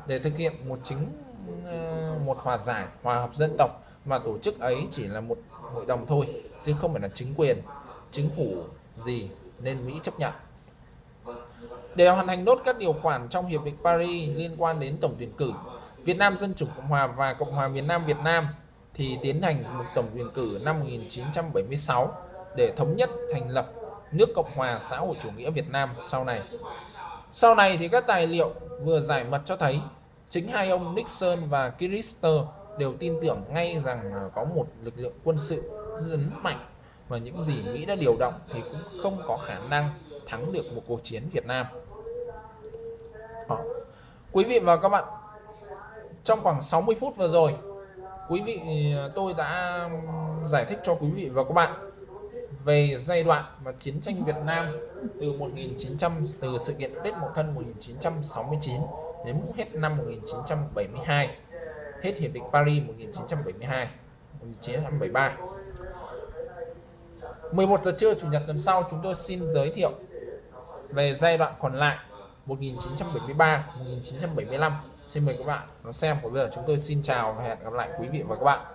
để thực hiện một chính ờ, một hòa giải, hòa hợp dân tộc mà tổ chức ấy chỉ là một hội đồng thôi, chứ không phải là chính quyền, chính phủ gì nên Mỹ chấp nhận để hoàn thành nốt các điều khoản trong Hiệp định Paris liên quan đến tổng tuyển cử, Việt Nam Dân Chủ Cộng Hòa và Cộng hòa miền Nam Việt Nam thì tiến hành một tổng tuyển cử năm 1976 để thống nhất thành lập nước Cộng hòa xã hội chủ nghĩa Việt Nam sau này. Sau này thì các tài liệu vừa giải mật cho thấy chính hai ông Nixon và Kissinger đều tin tưởng ngay rằng có một lực lượng quân sự rất mạnh và những gì Mỹ đã điều động thì cũng không có khả năng thắng được một cuộc chiến Việt Nam. Đó. Quý vị và các bạn, trong khoảng 60 phút vừa rồi, quý vị à, tôi đã giải thích cho quý vị và các bạn về giai đoạn và chiến tranh Việt Nam từ 1900 từ sự kiện Tết Mậu Thân 1969 đến hết năm 1972 hết hiệp định Paris 1972 1973 11 giờ trưa chủ nhật tuần sau chúng tôi xin giới thiệu về giai đoạn còn lại 1973 1975 xin mời các bạn xem. Còn bây giờ chúng tôi xin chào và hẹn gặp lại quý vị và các bạn.